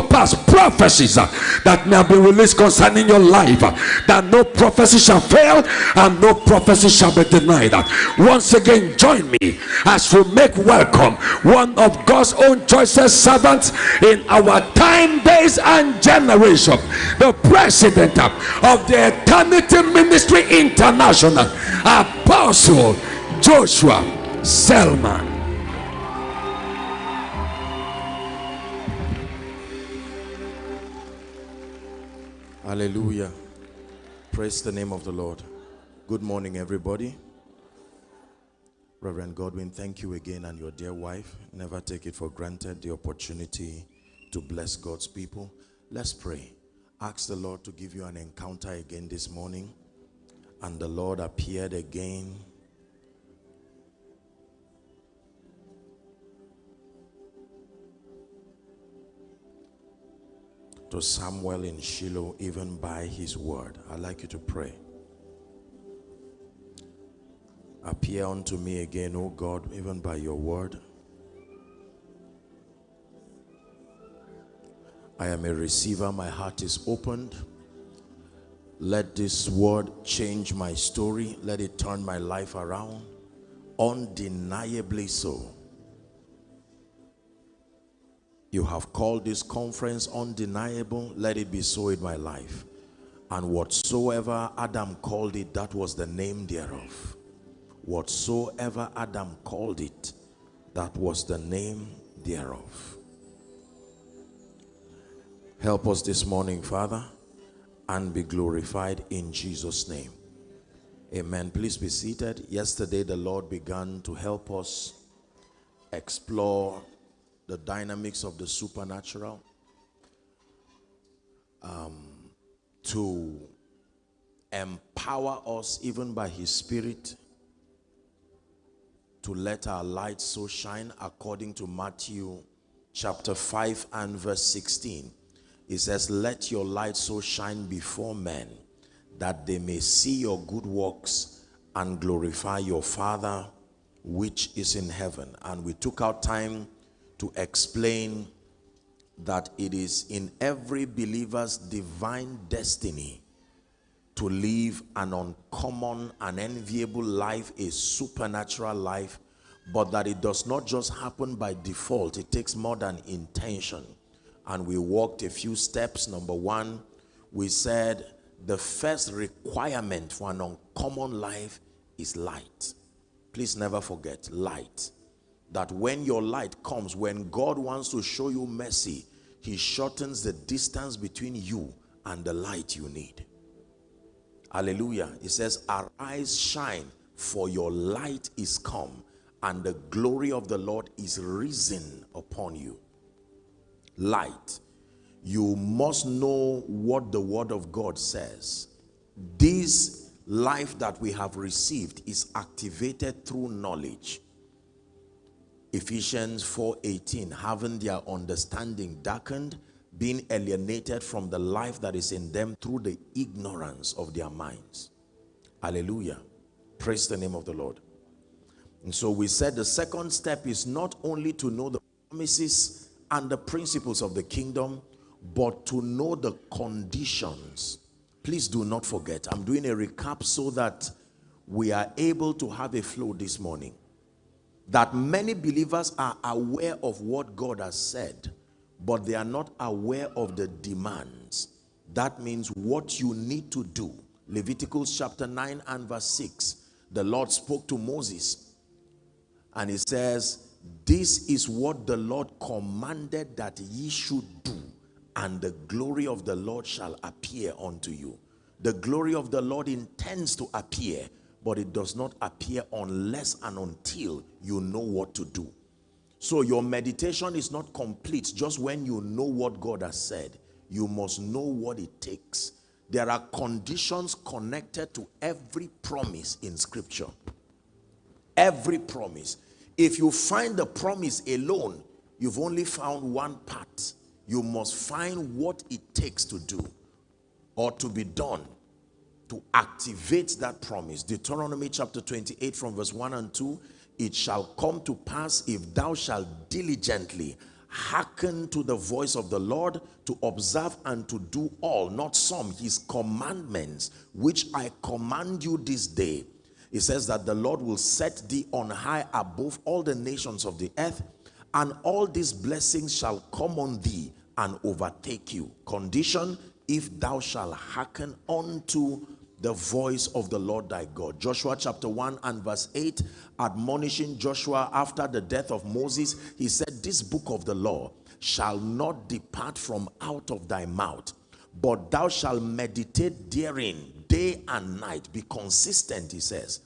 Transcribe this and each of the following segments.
to pass prophecies uh, that may have been released concerning your life, uh, that no prophecy shall fail and no prophecy shall be denied. Uh, Once again, join me as we make welcome one of God's own choicest servants in our time, days, and generation, the president of the Eternity Ministry International, Apostle Joshua Selman. Hallelujah. Praise the name of the Lord. Good morning, everybody. Reverend Godwin, thank you again and your dear wife. Never take it for granted the opportunity to bless God's people. Let's pray. Ask the Lord to give you an encounter again this morning. And the Lord appeared again. To Samuel in Shiloh, even by his word. I'd like you to pray. Appear unto me again, O God, even by your word. I am a receiver, my heart is opened. Let this word change my story, let it turn my life around. Undeniably so. You have called this conference undeniable, let it be so in my life. And whatsoever Adam called it, that was the name thereof. Whatsoever Adam called it, that was the name thereof. Help us this morning, Father, and be glorified in Jesus' name. Amen. Please be seated. Yesterday, the Lord began to help us explore the dynamics of the supernatural um, to empower us, even by His Spirit, to let our light so shine according to Matthew chapter 5 and verse 16. It says, Let your light so shine before men that they may see your good works and glorify your Father which is in heaven. And we took our time to explain that it is in every believer's divine destiny to live an uncommon and enviable life, a supernatural life, but that it does not just happen by default. It takes more than intention. And we walked a few steps. Number one, we said the first requirement for an uncommon life is light. Please never forget light. That when your light comes, when God wants to show you mercy, he shortens the distance between you and the light you need. Hallelujah. It says, arise, shine, for your light is come, and the glory of the Lord is risen upon you. Light. You must know what the word of God says. This life that we have received is activated through knowledge. Ephesians 4:18 having their understanding darkened being alienated from the life that is in them through the ignorance of their minds. Hallelujah. Praise the name of the Lord. And so we said the second step is not only to know the promises and the principles of the kingdom, but to know the conditions. Please do not forget. I'm doing a recap so that we are able to have a flow this morning. That many believers are aware of what God has said, but they are not aware of the demands. That means what you need to do. Leviticus chapter 9 and verse 6. The Lord spoke to Moses and he says, This is what the Lord commanded that ye should do, and the glory of the Lord shall appear unto you. The glory of the Lord intends to appear, but it does not appear unless and until you know what to do. So your meditation is not complete just when you know what God has said. You must know what it takes. There are conditions connected to every promise in scripture. Every promise. If you find the promise alone, you've only found one part. You must find what it takes to do or to be done to activate that promise. Deuteronomy chapter 28 from verse 1 and 2 it shall come to pass if thou shalt diligently hearken to the voice of the Lord to observe and to do all, not some, his commandments, which I command you this day. It says that the Lord will set thee on high above all the nations of the earth, and all these blessings shall come on thee and overtake you. Condition, if thou shalt hearken unto the voice of the Lord thy God. Joshua chapter 1 and verse 8, admonishing Joshua after the death of Moses, he said, This book of the law shall not depart from out of thy mouth, but thou shalt meditate therein day and night. Be consistent, he says,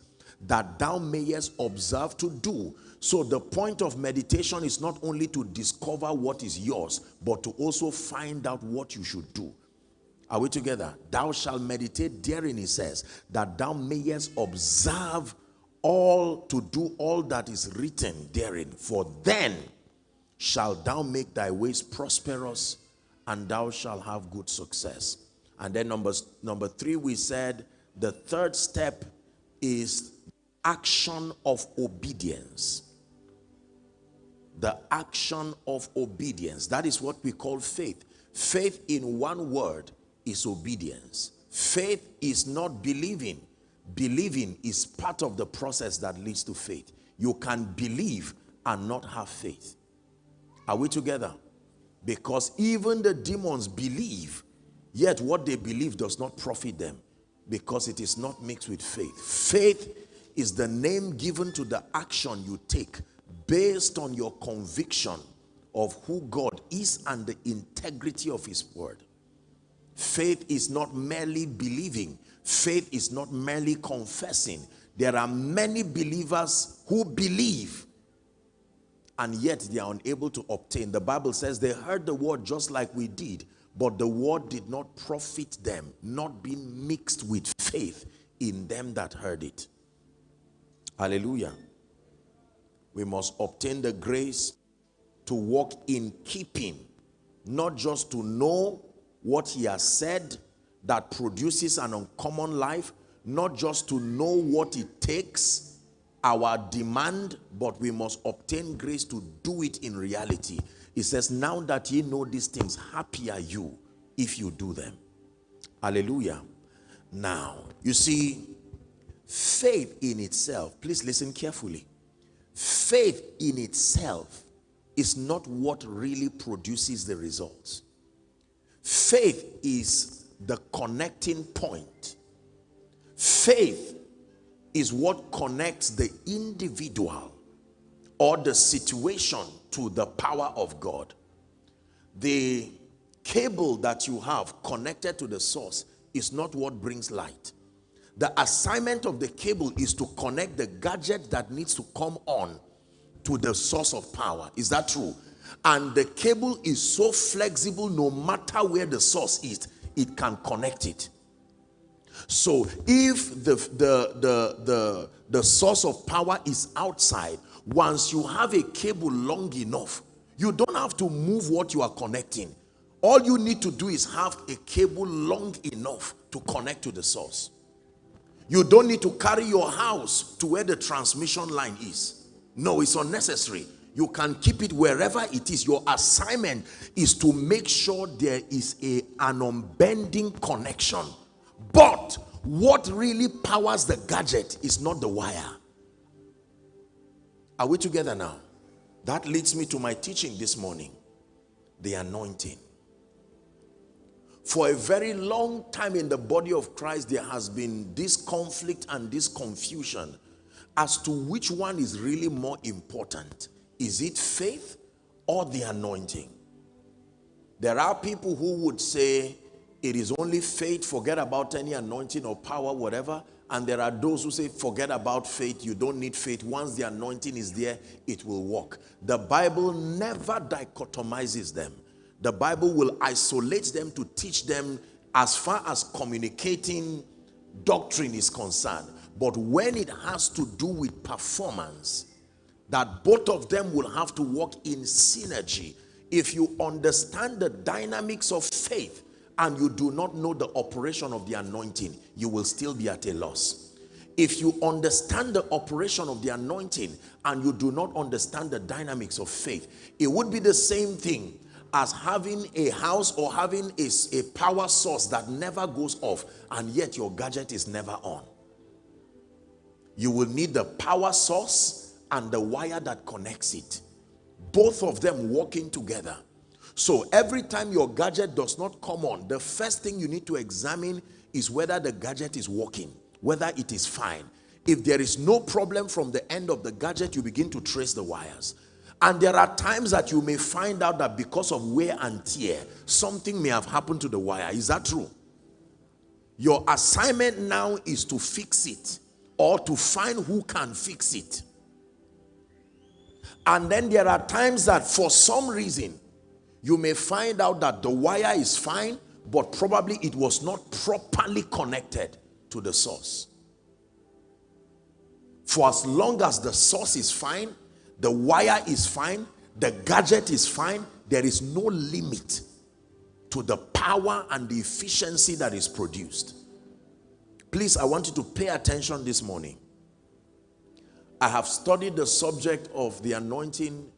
that thou mayest observe to do. So the point of meditation is not only to discover what is yours, but to also find out what you should do. Are we together? Thou shalt meditate therein, he says, that thou mayest observe all to do all that is written therein. For then shalt thou make thy ways prosperous and thou shalt have good success. And then number, number three, we said the third step is action of obedience. The action of obedience. That is what we call faith. Faith in one word is obedience. Faith is not believing. Believing is part of the process that leads to faith. You can believe and not have faith. Are we together? Because even the demons believe, yet what they believe does not profit them because it is not mixed with faith. Faith is the name given to the action you take based on your conviction of who God is and the integrity of his word. Faith is not merely believing. Faith is not merely confessing. There are many believers who believe and yet they are unable to obtain. The Bible says they heard the word just like we did, but the word did not profit them, not being mixed with faith in them that heard it. Hallelujah. We must obtain the grace to walk in keeping, not just to know what he has said that produces an uncommon life, not just to know what it takes, our demand, but we must obtain grace to do it in reality. He says, now that ye know these things, happy are you if you do them. Hallelujah. Now, you see, faith in itself, please listen carefully. Faith in itself is not what really produces the results. Faith is the connecting point. Faith is what connects the individual or the situation to the power of God. The cable that you have connected to the source is not what brings light. The assignment of the cable is to connect the gadget that needs to come on to the source of power. Is that true? And the cable is so flexible no matter where the source is it can connect it. So if the the the the, the source of power is outside once you have a cable long enough you don't have to move what you are connecting. All you need to do is have a cable long enough to connect to the source. You don't need to carry your house to where the transmission line is. No it's unnecessary you can keep it wherever it is. Your assignment is to make sure there is a an unbending connection. But what really powers the gadget is not the wire. Are we together now? That leads me to my teaching this morning. The anointing. For a very long time in the body of Christ there has been this conflict and this confusion as to which one is really more important is it faith or the anointing? There are people who would say it is only faith, forget about any anointing or power, whatever. And there are those who say, forget about faith, you don't need faith. Once the anointing is there, it will work. The Bible never dichotomizes them. The Bible will isolate them to teach them as far as communicating doctrine is concerned. But when it has to do with performance, that both of them will have to work in synergy. If you understand the dynamics of faith and you do not know the operation of the anointing, you will still be at a loss. If you understand the operation of the anointing and you do not understand the dynamics of faith, it would be the same thing as having a house or having a, a power source that never goes off and yet your gadget is never on. You will need the power source and the wire that connects it. Both of them working together. So every time your gadget does not come on, the first thing you need to examine is whether the gadget is working whether it is fine. If there is no problem from the end of the gadget, you begin to trace the wires. And there are times that you may find out that because of wear and tear, something may have happened to the wire. Is that true? Your assignment now is to fix it or to find who can fix it. And then there are times that for some reason, you may find out that the wire is fine, but probably it was not properly connected to the source. For as long as the source is fine, the wire is fine, the gadget is fine, there is no limit to the power and the efficiency that is produced. Please, I want you to pay attention this morning. I have studied the subject of the anointing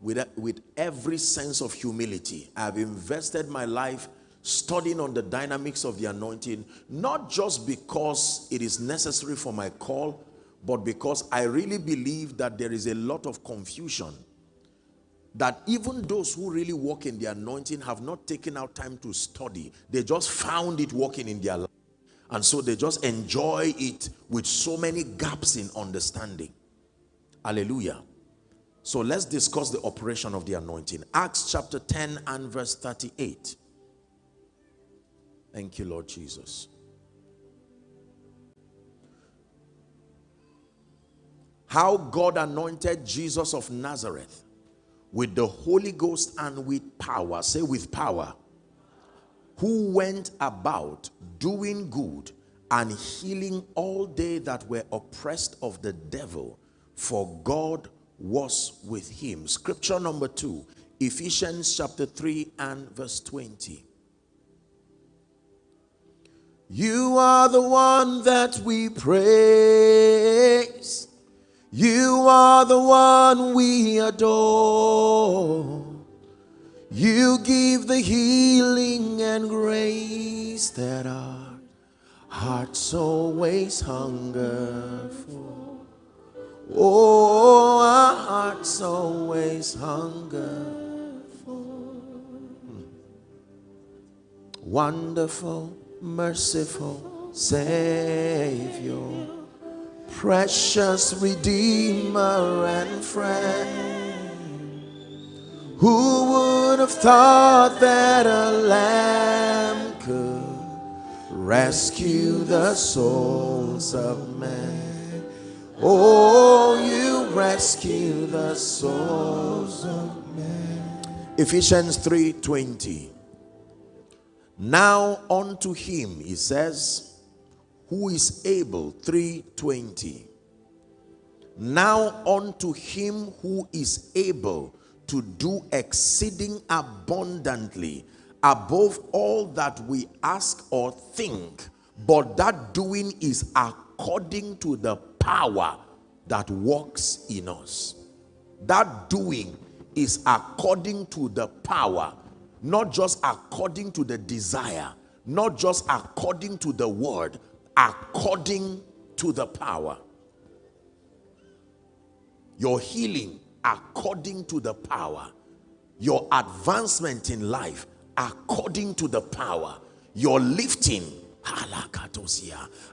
with, with every sense of humility. I have invested my life studying on the dynamics of the anointing, not just because it is necessary for my call, but because I really believe that there is a lot of confusion. That even those who really walk in the anointing have not taken out time to study. They just found it working in their life. And so they just enjoy it with so many gaps in understanding. Hallelujah. So let's discuss the operation of the anointing. Acts chapter 10 and verse 38. Thank you, Lord Jesus. How God anointed Jesus of Nazareth with the Holy Ghost and with power. Say, with power. Who went about doing good and healing all they that were oppressed of the devil, for God was with him. Scripture number two, Ephesians chapter 3 and verse 20. You are the one that we praise. You are the one we adore. You give the healing and grace that our hearts always hunger for. Oh, our hearts always hunger for. Wonderful merciful Savior, precious Redeemer and friend. Who would have thought that a lamb could rescue the souls of men? Oh, you rescue the souls of men. Ephesians 3:20. Now unto him, he says, who is able, 320. Now unto him who is able to do exceeding abundantly above all that we ask or think, but that doing is according to the power that works in us. That doing is according to the power not just according to the desire, not just according to the word, according to the power. Your healing according to the power. Your advancement in life according to the power. Your lifting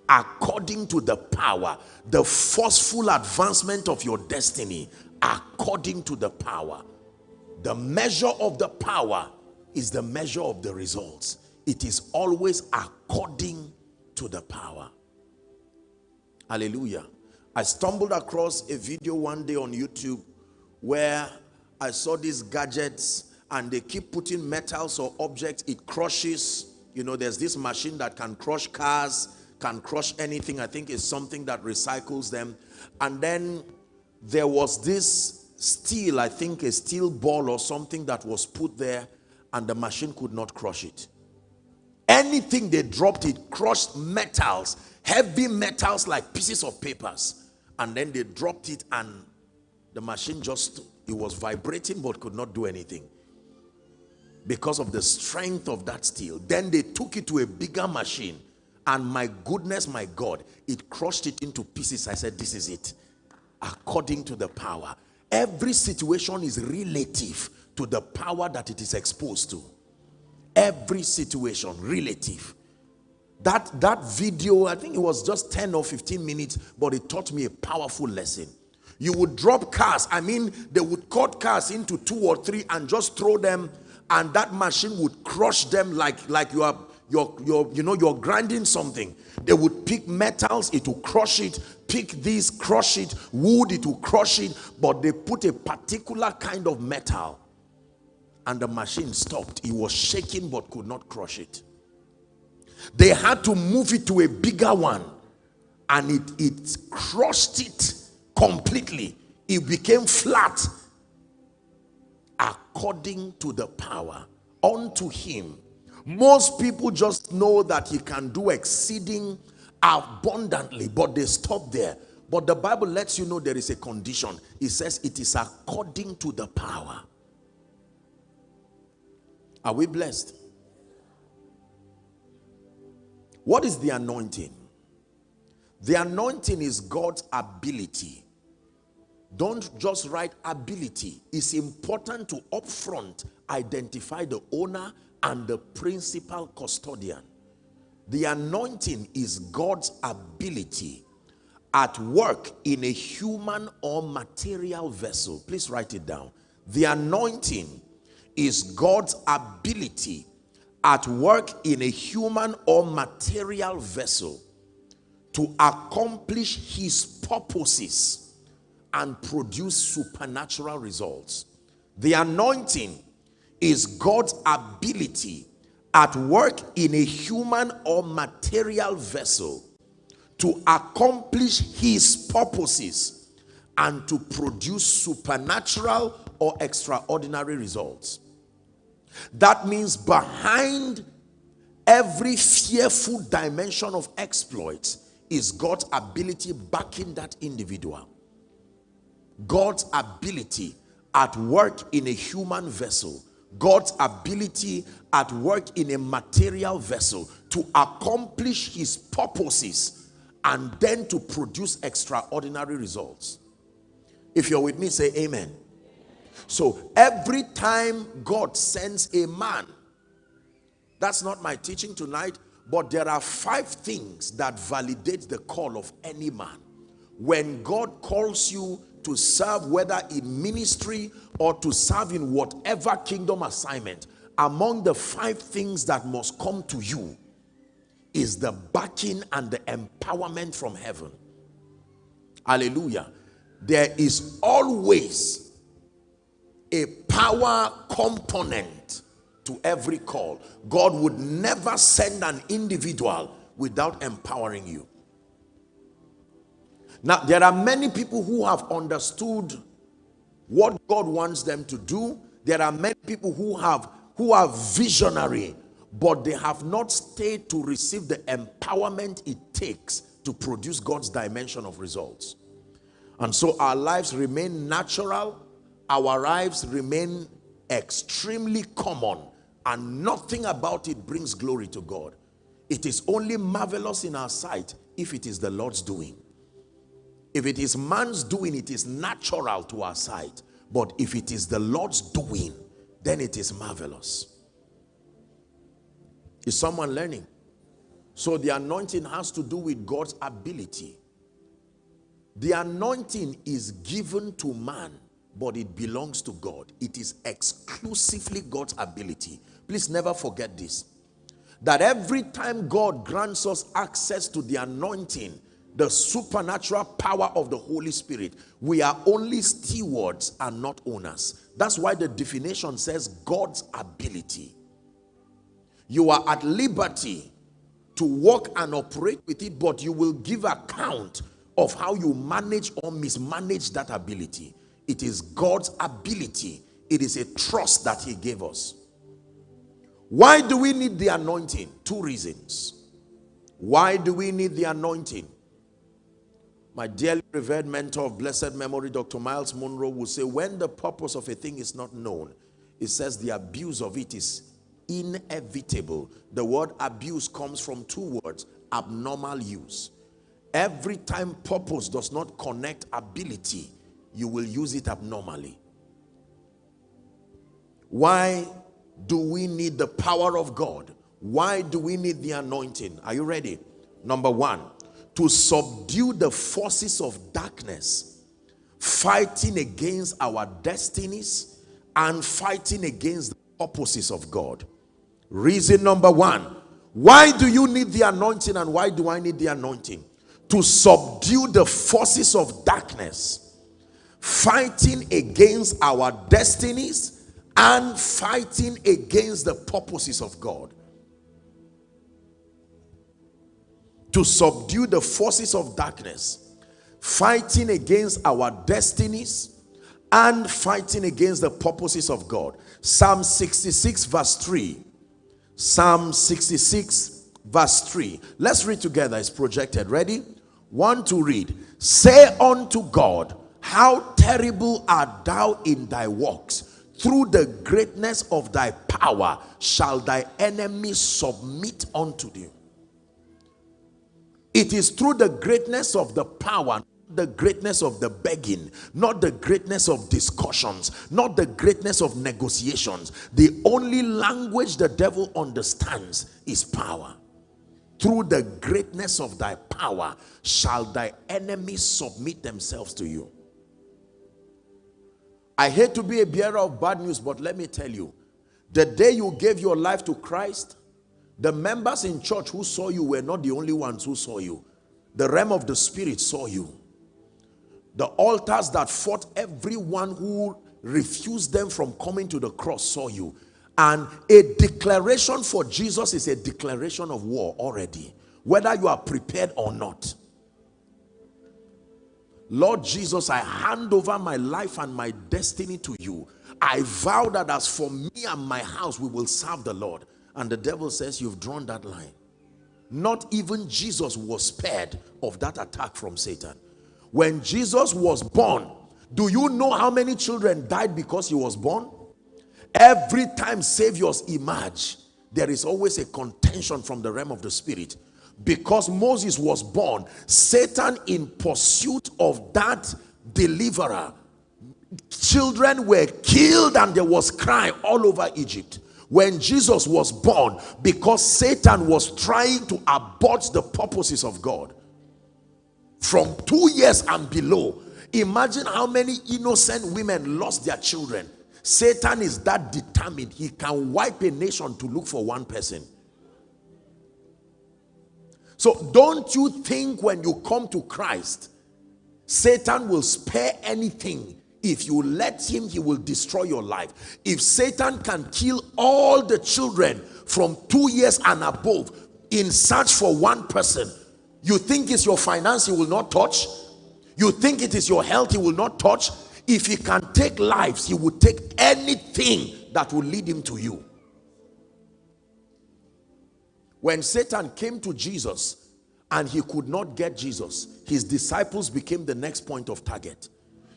according to the power. The forceful advancement of your destiny according to the power. The measure of the power is the measure of the results. It is always according to the power. Hallelujah. I stumbled across a video one day on YouTube where I saw these gadgets and they keep putting metals or objects, it crushes. You know, there's this machine that can crush cars, can crush anything. I think it's something that recycles them. And then there was this steel, I think a steel ball or something that was put there and the machine could not crush it. Anything they dropped, it crushed metals, heavy metals like pieces of papers and then they dropped it and the machine just it was vibrating but could not do anything because of the strength of that steel. Then they took it to a bigger machine and my goodness my god it crushed it into pieces. I said this is it. According to the power. Every situation is relative to the power that it is exposed to. Every situation relative. That that video i think it was just 10 or 15 minutes but it taught me a powerful lesson you would drop cars. I mean they would cut cars into two or three and just throw them and that machine would crush them like like you are you're, you're you know you're grinding something. They would pick metals it will crush it pick this crush it wood it will crush it but they put a particular kind of metal and the machine stopped. It was shaking but could not crush it. They had to move it to a bigger one and it it crushed it completely. It became flat. According to the power unto him. Most people just know that he can do exceeding abundantly but they stop there. But the bible lets you know there is a condition. It says it is according to the power. Are we blessed? What is the anointing? The anointing is god's ability don't just write ability. It's important to upfront identify the owner and the principal custodian. The anointing is God's ability at work in a human or material vessel. Please write it down. The anointing is God's ability at work in a human or material vessel to accomplish his purposes and produce supernatural results. The anointing is God's ability at work in a human or material vessel to accomplish his purposes and to produce supernatural or extraordinary results. That means behind every fearful dimension of exploits is God's ability backing that individual. God's ability at work in a human vessel, God's ability at work in a material vessel to accomplish his purposes and then to produce extraordinary results. If you're with me, say amen. So every time God sends a man, that's not my teaching tonight, but there are five things that validate the call of any man. When God calls you to serve whether in ministry or to serve in whatever kingdom assignment among the five things that must come to you is the backing and the empowerment from heaven. Hallelujah. There is always a power component to every call. God would never send an individual without empowering you now, there are many people who have understood what God wants them to do. There are many people who have who are visionary, but they have not stayed to receive the empowerment it takes to produce God's dimension of results. And so our lives remain natural, our lives remain extremely common, and nothing about it brings glory to God. It is only marvelous in our sight if it is the Lord's doing. If it is man's doing, it is natural to our sight. But if it is the Lord's doing, then it is marvelous. Is someone learning? So the anointing has to do with God's ability. The anointing is given to man, but it belongs to God. It is exclusively God's ability. Please never forget this. That every time God grants us access to the anointing, the supernatural power of the Holy Spirit. We are only stewards and not owners. That's why the definition says God's ability. You are at liberty to work and operate with it, but you will give account of how you manage or mismanage that ability. It is God's ability. It is a trust that he gave us. Why do we need the anointing? Two reasons. Why do we need the anointing? My dearly revered mentor of blessed memory, Dr. Myles Munroe, will say, when the purpose of a thing is not known, it says the abuse of it is inevitable. The word abuse comes from two words, abnormal use. Every time purpose does not connect ability, you will use it abnormally. Why do we need the power of God? Why do we need the anointing? Are you ready? Number one, to subdue the forces of darkness, fighting against our destinies and fighting against the purposes of God. Reason number one, why do you need the anointing and why do I need the anointing? To subdue the forces of darkness, fighting against our destinies and fighting against the purposes of God. To subdue the forces of darkness, fighting against our destinies and fighting against the purposes of God. Psalm 66 verse 3. Psalm 66 verse 3. Let's read together. It's projected. Ready? One to read. Say unto God, how terrible art thou in thy works. Through the greatness of thy power shall thy enemies submit unto thee. It is through the greatness of the power, the greatness of the begging, not the greatness of discussions, not the greatness of negotiations. The only language the devil understands is power. Through the greatness of thy power shall thy enemies submit themselves to you. I hate to be a bearer of bad news, but let me tell you, the day you gave your life to Christ, the members in church who saw you were not the only ones who saw you. The realm of the spirit saw you. The altars that fought everyone who refused them from coming to the cross saw you. And a declaration for Jesus is a declaration of war already. Whether you are prepared or not. Lord Jesus, I hand over my life and my destiny to you. I vow that as for me and my house, we will serve the Lord. And the devil says, You've drawn that line. Not even Jesus was spared of that attack from Satan. When Jesus was born, do you know how many children died because he was born? Every time saviors emerge, there is always a contention from the realm of the spirit. Because Moses was born, Satan in pursuit of that deliverer, children were killed and there was cry all over Egypt when Jesus was born because Satan was trying to abort the purposes of God from two years and below. Imagine how many innocent women lost their children. Satan is that determined. He can wipe a nation to look for one person. So don't you think when you come to Christ Satan will spare anything if you let him, he will destroy your life. If Satan can kill all the children from two years and above in search for one person, you think it's your finance he will not touch? You think it is your health he will not touch? If he can take lives, he will take anything that will lead him to you. When Satan came to Jesus and he could not get Jesus, his disciples became the next point of target.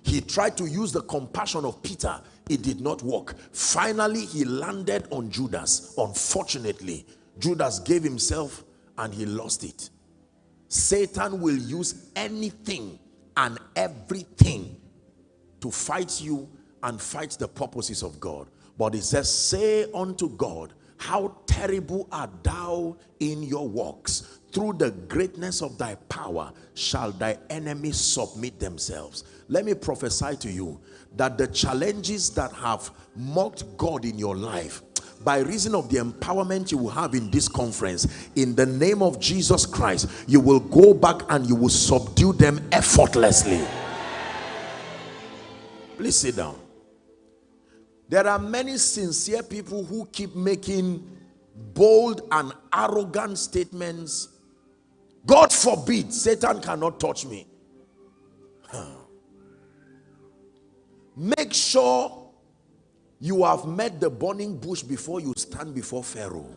He tried to use the compassion of Peter. It did not work. Finally, he landed on Judas. Unfortunately, Judas gave himself and he lost it. Satan will use anything and everything to fight you and fight the purposes of God. But it says, say unto God, how terrible art thou in your works. Through the greatness of thy power shall thy enemies submit themselves. Let me prophesy to you that the challenges that have mocked God in your life, by reason of the empowerment you will have in this conference, in the name of Jesus Christ, you will go back and you will subdue them effortlessly. Please sit down. There are many sincere people who keep making bold and arrogant statements. God forbid, Satan cannot touch me. Make sure you have met the burning bush before you stand before Pharaoh.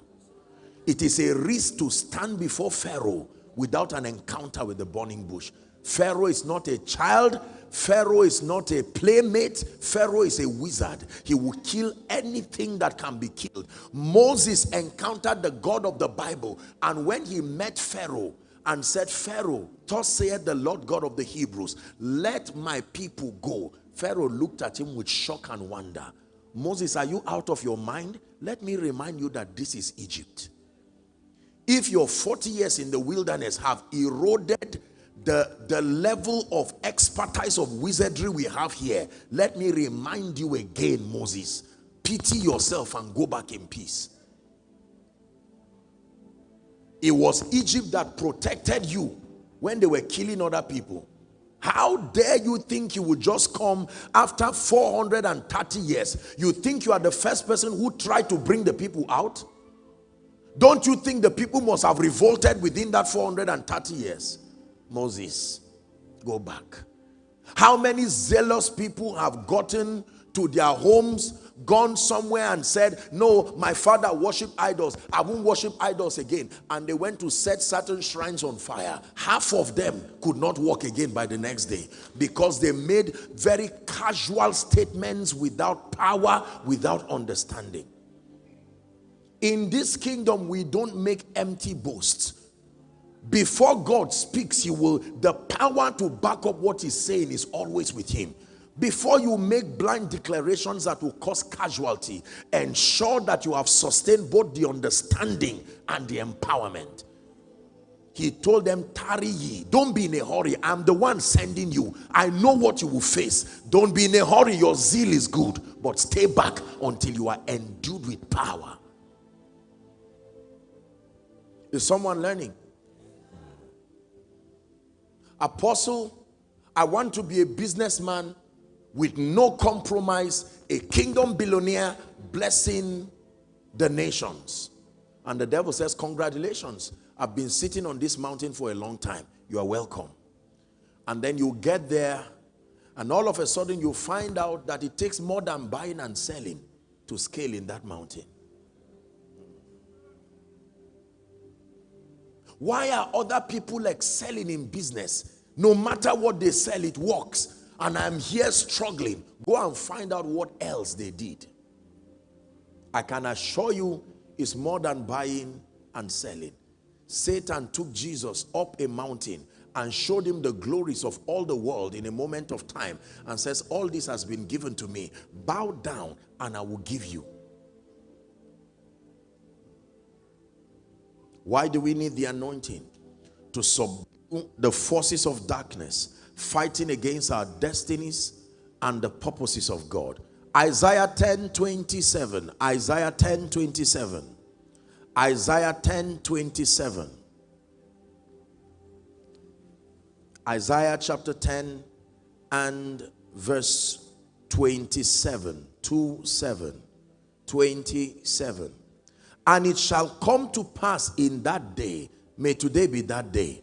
It is a risk to stand before Pharaoh without an encounter with the burning bush. Pharaoh is not a child. Pharaoh is not a playmate. Pharaoh is a wizard. He will kill anything that can be killed. Moses encountered the God of the Bible. And when he met Pharaoh and said, Pharaoh, thus saith the Lord God of the Hebrews, let my people go. Pharaoh looked at him with shock and wonder. Moses, are you out of your mind? Let me remind you that this is Egypt. If your 40 years in the wilderness have eroded the, the level of expertise of wizardry we have here, let me remind you again, Moses, pity yourself and go back in peace. It was Egypt that protected you when they were killing other people. How dare you think you would just come after 430 years? You think you are the first person who tried to bring the people out? Don't you think the people must have revolted within that 430 years? Moses, go back. How many zealous people have gotten to their homes, gone somewhere and said, no, my father worshiped idols. I won't worship idols again. And they went to set certain shrines on fire. Half of them could not walk again by the next day because they made very casual statements without power, without understanding. In this kingdom, we don't make empty boasts. Before God speaks, he will, the power to back up what he's saying is always with him. Before you make blind declarations that will cause casualty, ensure that you have sustained both the understanding and the empowerment. He told them, tarry ye, don't be in a hurry. I'm the one sending you. I know what you will face. Don't be in a hurry. Your zeal is good, but stay back until you are endued with power. Is someone learning? Apostle, I want to be a businessman with no compromise, a kingdom billionaire blessing the nations. And the devil says, congratulations. I've been sitting on this mountain for a long time. You are welcome. And then you get there and all of a sudden you find out that it takes more than buying and selling to scale in that mountain. Why are other people excelling in business? No matter what they sell, it works. And I'm here struggling. Go and find out what else they did. I can assure you it's more than buying and selling. Satan took Jesus up a mountain and showed him the glories of all the world in a moment of time and says, all this has been given to me. Bow down and I will give you. Why do we need the anointing? To subdue the forces of darkness, fighting against our destinies and the purposes of God. Isaiah 10 27. Isaiah 10 27. Isaiah 10 27. Isaiah chapter 10 and verse 27. 2 7. 27. And it shall come to pass in that day, may today be that day,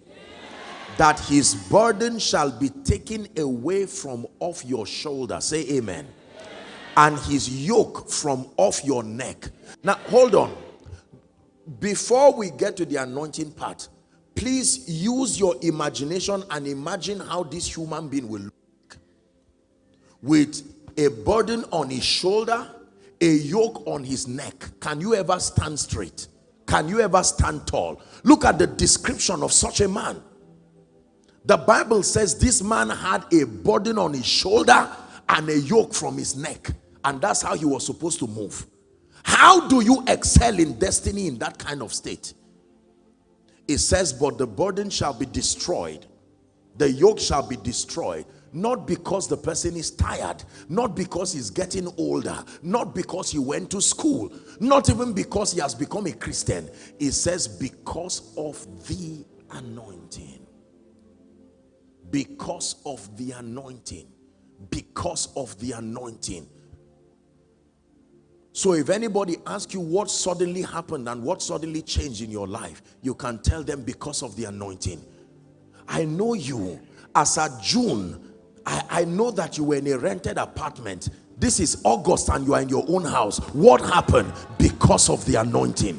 that his burden shall be taken away from off your shoulder. Say amen. And his yoke from off your neck. Now, hold on. Before we get to the anointing part, please use your imagination and imagine how this human being will look. With a burden on his shoulder a yoke on his neck. Can you ever stand straight? Can you ever stand tall? Look at the description of such a man. The Bible says this man had a burden on his shoulder and a yoke from his neck. And that's how he was supposed to move. How do you excel in destiny in that kind of state? It says, but the burden shall be destroyed. The yoke shall be destroyed not because the person is tired not because he's getting older not because he went to school not even because he has become a christian it says because of the anointing because of the anointing because of the anointing so if anybody asks you what suddenly happened and what suddenly changed in your life you can tell them because of the anointing i know you as at june I, I know that you were in a rented apartment. This is August and you are in your own house. What happened? Because of the anointing.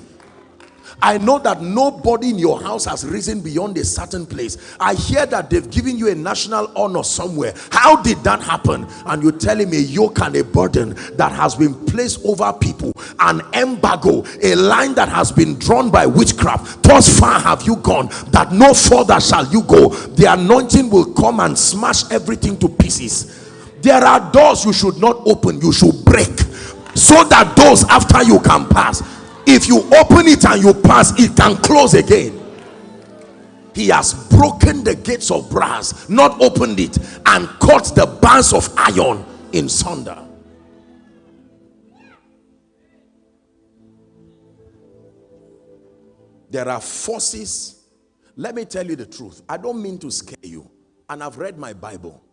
I know that nobody in your house has risen beyond a certain place. I hear that they've given you a national honor somewhere. How did that happen? And you're telling me a yoke and a burden that has been placed over people, an embargo, a line that has been drawn by witchcraft. Thus far have you gone that no further shall you go. The anointing will come and smash everything to pieces. There are doors you should not open, you should break so that those after you can pass if you open it and you pass it can close again. He has broken the gates of brass not opened it and cut the bars of iron in sunder. There are forces let me tell you the truth i don't mean to scare you and i've read my bible.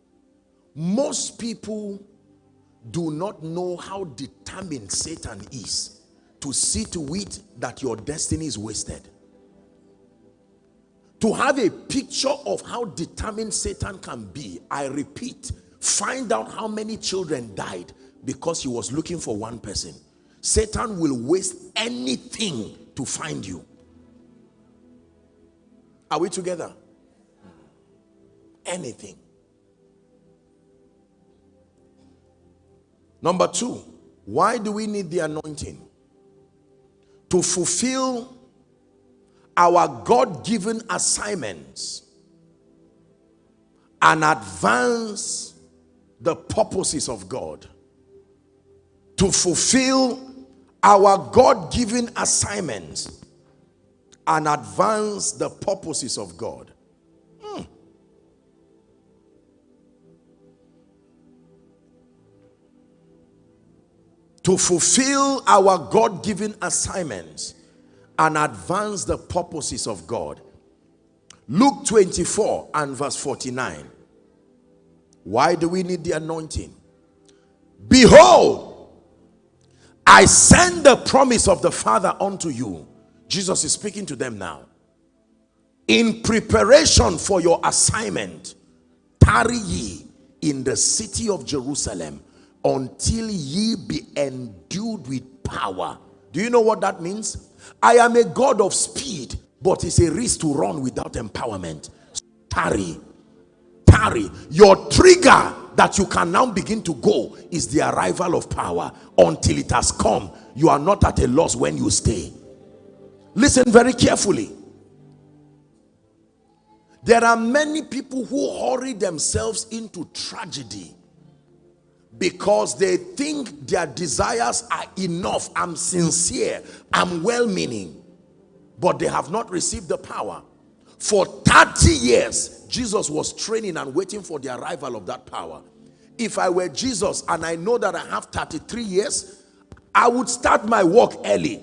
Most people do not know how determined satan is to see to it that your destiny is wasted. To have a picture of how determined Satan can be, I repeat, find out how many children died because he was looking for one person. Satan will waste anything to find you. Are we together? Anything. Number two, why do we need the anointing? To fulfill our God-given assignments and advance the purposes of God. To fulfill our God-given assignments and advance the purposes of God. To fulfill our God-given assignments and advance the purposes of God. Luke 24 and verse 49. Why do we need the anointing? Behold, I send the promise of the Father unto you. Jesus is speaking to them now. In preparation for your assignment, tarry ye in the city of Jerusalem until ye be endued with power. Do you know what that means? I am a God of speed, but it's a risk to run without empowerment. tarry, tarry. Your trigger that you can now begin to go is the arrival of power. Until it has come, you are not at a loss when you stay. Listen very carefully. There are many people who hurry themselves into tragedy because they think their desires are enough. I'm sincere, I'm well meaning, but they have not received the power. For 30 years, Jesus was training and waiting for the arrival of that power. If I were Jesus and I know that I have 33 years, I would start my work early.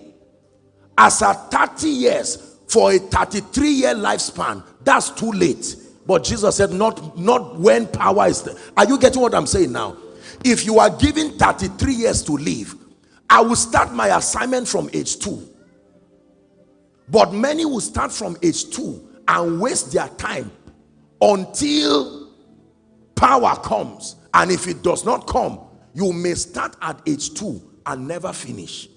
As at 30 years, for a 33 year lifespan, that's too late. But Jesus said, not, not when power is there. Are you getting what I'm saying now? If you are given 33 years to live i will start my assignment from age 2 but many will start from age 2 and waste their time until power comes. And if it does not come you may start at age 2 and never finish.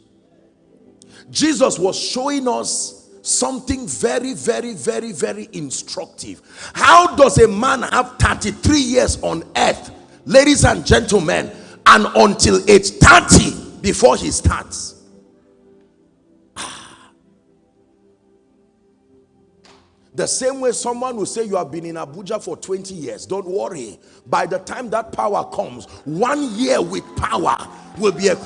Jesus was showing us something very very very very instructive. How does a man have 33 years on earth ladies and gentlemen and until age 30 before he starts. Ah. The same way someone will say you have been in Abuja for 20 years don't worry. By the time that power comes one year with power will be a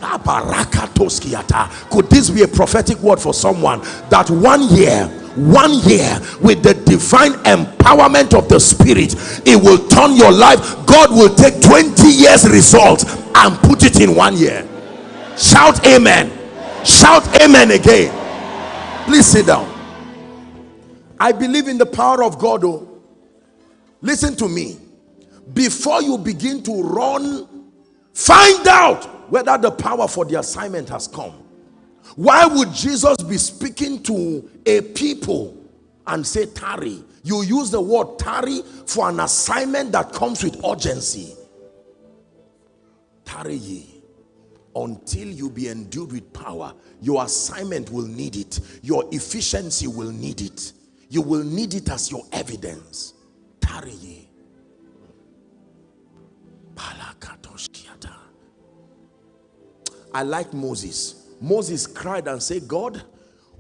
could this be a prophetic word for someone that one year one year with the divine empowerment of the spirit it will turn your life. God will take 20 years results and put it in one year. Shout amen. Shout amen again. Please sit down. I believe in the power of god oh. Listen to me. Before you begin to run find out whether the power for the assignment has come why would Jesus be speaking to a people and say tarry? You use the word tarry for an assignment that comes with urgency. Tarry ye. until you be endued with power your assignment will need it your efficiency will need it you will need it as your evidence tarry ye I like Moses Moses cried and said God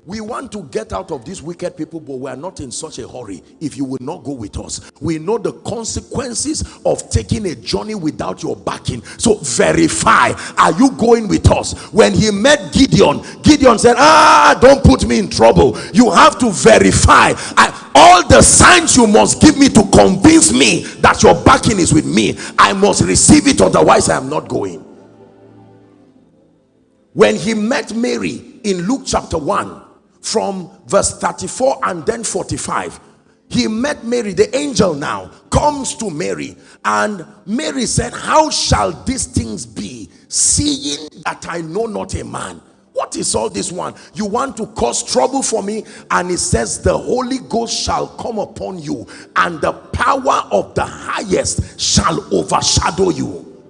we want to get out of these wicked people but we are not in such a hurry. If you will not go with us we know the consequences of taking a journey without your backing. So verify are you going with us? When he met gideon gideon said ah don't put me in trouble. You have to verify. I, all the signs you must give me to convince me that your backing is with me i must receive it otherwise i am not going when he met mary in luke chapter 1 from verse 34 and then 45 he met Mary the angel now comes to Mary and Mary said how shall these things be seeing that I know not a man? What is all this one? You want to cause trouble for me? And it says the Holy Ghost shall come upon you and the power of the highest shall overshadow you.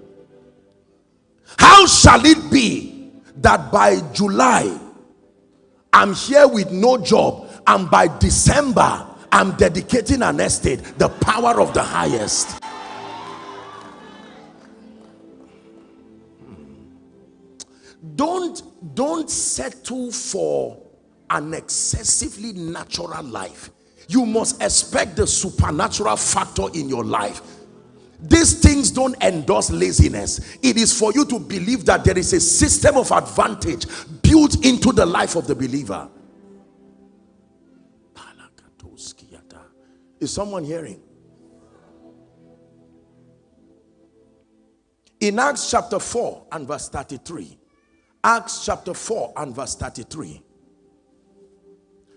How shall it be that by July I'm here with no job and by December I'm dedicating an estate the power of the highest. Don't don't settle for an excessively natural life. You must expect the supernatural factor in your life these things don't endorse laziness. It is for you to believe that there is a system of advantage built into the life of the believer. Is someone hearing? In acts chapter 4 and verse 33 acts chapter 4 and verse 33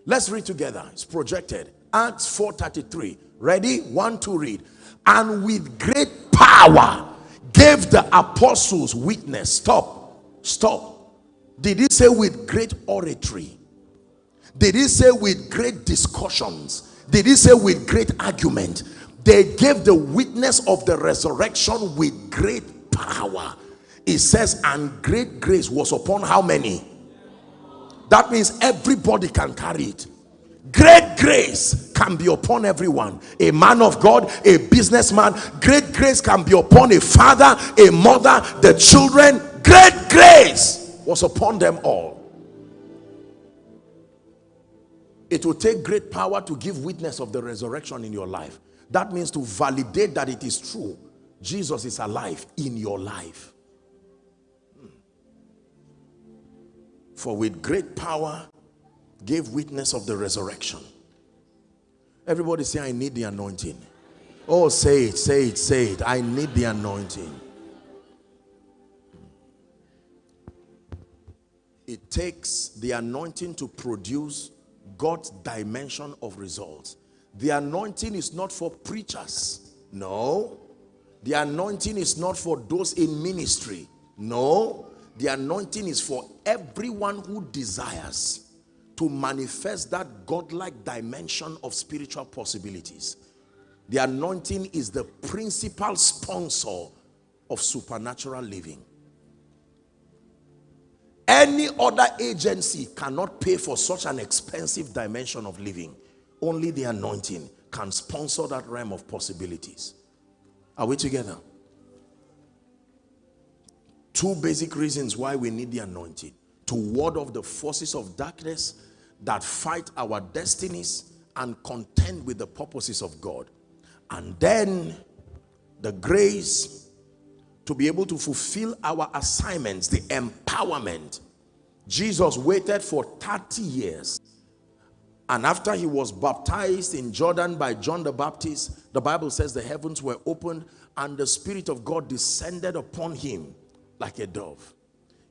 let's read together. It's projected acts 4.33. ready? One to read. And with great power gave the apostles witness. Stop. Stop. Did he say with great oratory? Did he say with great discussions? Did he say with great argument? They gave the witness of the resurrection with great power. It says and great grace was upon how many? That means everybody can carry it. Great grace can be upon everyone. A man of god a businessman great grace can be upon a father a mother the children. Great grace was upon them all. It will take great power to give witness of the resurrection in your life. That means to validate that it is true. Jesus is alive in your life. Hmm. for with great power gave witness of the resurrection. Everybody say, I need the anointing. Oh, say it, say it, say it. I need the anointing. It takes the anointing to produce God's dimension of results. The anointing is not for preachers. No. The anointing is not for those in ministry. No. The anointing is for everyone who desires to manifest that godlike dimension of spiritual possibilities. The anointing is the principal sponsor of supernatural living. Any other agency cannot pay for such an expensive dimension of living. Only the anointing can sponsor that realm of possibilities. Are we together? Two basic reasons why we need the anointing. To ward off the forces of darkness that fight our destinies and contend with the purposes of God. And then the grace to be able to fulfill our assignments, the empowerment. Jesus waited for 30 years. And after he was baptized in Jordan by John the Baptist, the Bible says the heavens were opened and the Spirit of God descended upon him like a dove.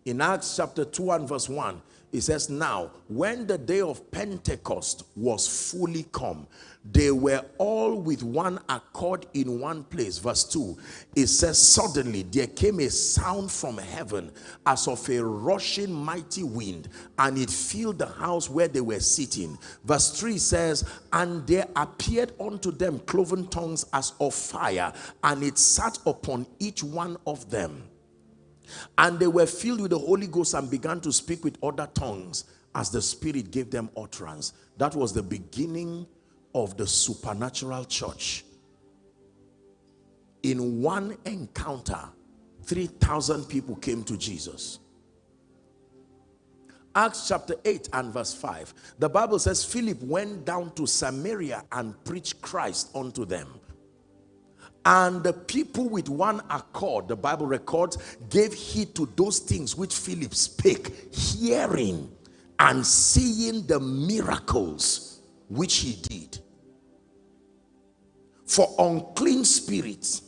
In Acts chapter 2 and verse 1, it says, Now, when the day of Pentecost was fully come, they were all with one accord in one place. Verse 2, it says, Suddenly there came a sound from heaven as of a rushing mighty wind, and it filled the house where they were sitting. Verse 3 says, And there appeared unto them cloven tongues as of fire, and it sat upon each one of them And they were filled with the Holy Ghost and began to speak with other tongues as the Spirit gave them utterance. That was the beginning of the supernatural church. In one encounter, 3,000 people came to Jesus. Acts chapter 8 and verse 5. The Bible says Philip went down to Samaria and preached Christ unto them. And the people with one accord, the Bible records, gave heed to those things which Philip spake, hearing and seeing the miracles which he did. For unclean spirits,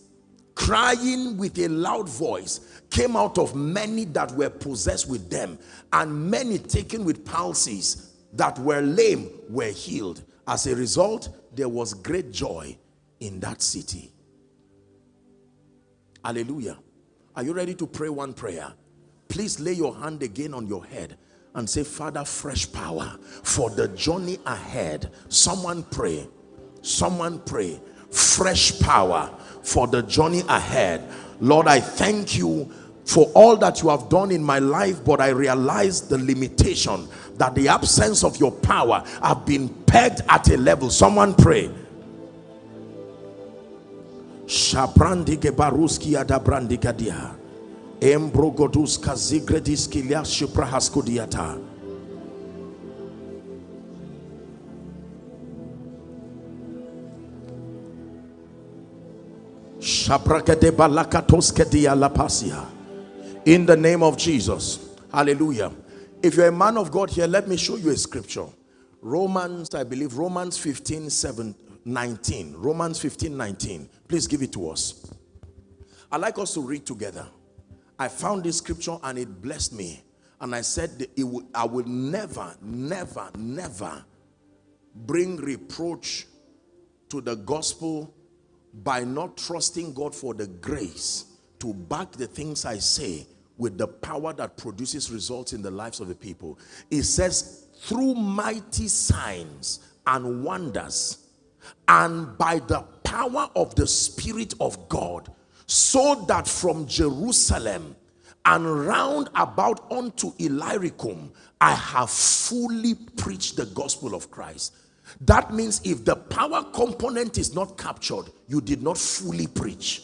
crying with a loud voice, came out of many that were possessed with them, and many taken with palsies that were lame were healed. As a result, there was great joy in that city. Hallelujah. Are you ready to pray one prayer? Please lay your hand again on your head and say, Father, fresh power for the journey ahead. Someone pray. Someone pray. Fresh power for the journey ahead. Lord, I thank you for all that you have done in my life, but I realize the limitation that the absence of your power have been pegged at a level. Someone pray. Shabrandike baruski adabrandikadia. Embrogoduska lias shuprahaskodiata. In the name of Jesus. Hallelujah. If you're a man of God here, let me show you a scripture. Romans, I believe, Romans 15, 7, 19. Romans 15, 19. Please give it to us. I'd like us to read together. I found this scripture and it blessed me. And I said, will, I will never, never, never bring reproach to the gospel by not trusting God for the grace to back the things I say with the power that produces results in the lives of the people. It says, through mighty signs and wonders and by the power of the Spirit of God, so that from Jerusalem and round about unto Illyricum, I have fully preached the gospel of Christ. That means if the power component is not captured, you did not fully preach.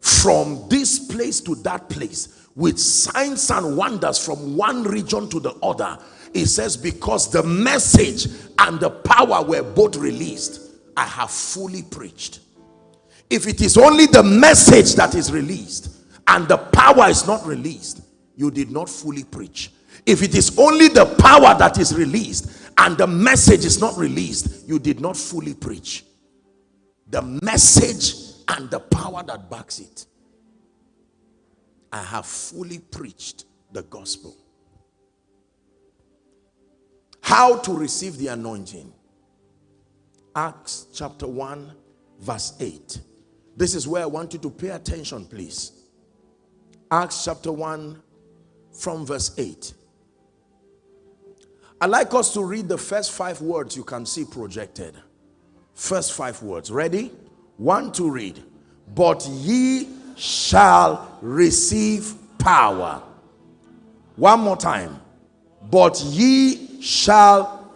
From this place to that place, with signs and wonders from one region to the other, it says, because the message and the power were both released, I have fully preached. If it is only the message that is released and the power is not released, you did not fully preach. If it is only the power that is released and the message is not released, you did not fully preach. The message and the power that backs it. I have fully preached the gospel. How to receive the anointing. Acts chapter 1 verse 8. This is where I want you to pay attention please. Acts chapter 1 from verse 8. i like us to read the first five words you can see projected. First five words. Ready? One to read. But ye shall receive power. One more time. But ye shall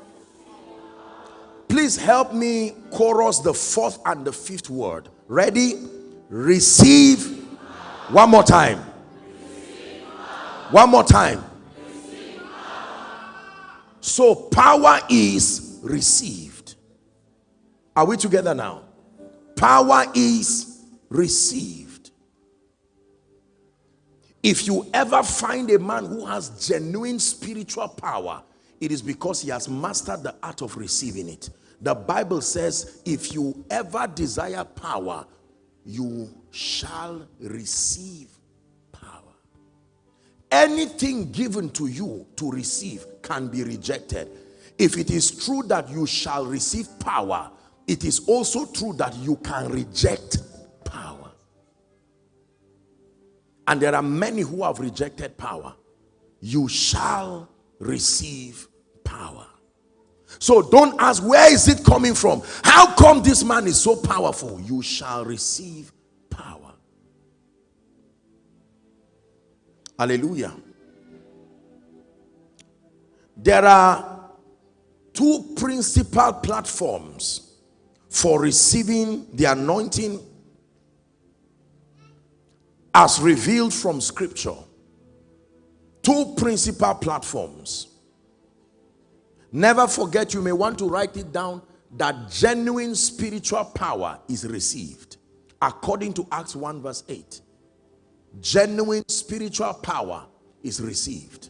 please help me chorus the fourth and the fifth word. Ready? Receive. One more time. One more time. So power is received. Are we together now? Power is received. If you ever find a man who has genuine spiritual power it is because he has mastered the art of receiving it. The Bible says, if you ever desire power, you shall receive power. Anything given to you to receive can be rejected. If it is true that you shall receive power, it is also true that you can reject power. And there are many who have rejected power. You shall receive power. So don't ask, where is it coming from? How come this man is so powerful? You shall receive power. Hallelujah. There are two principal platforms for receiving the anointing as revealed from scripture. Two principal platforms. Never forget, you may want to write it down, that genuine spiritual power is received. According to Acts 1 verse 8. Genuine spiritual power is received.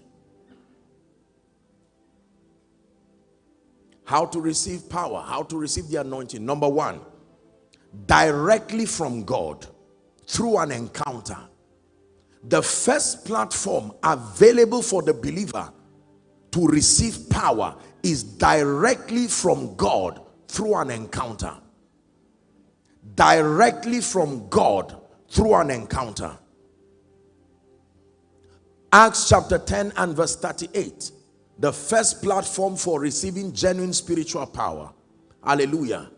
How to receive power, how to receive the anointing. Number one, directly from God through an encounter. The first platform available for the believer to receive power is directly from God through an encounter. Directly from God through an encounter. Acts chapter 10 and verse 38. The first platform for receiving genuine spiritual power. Hallelujah.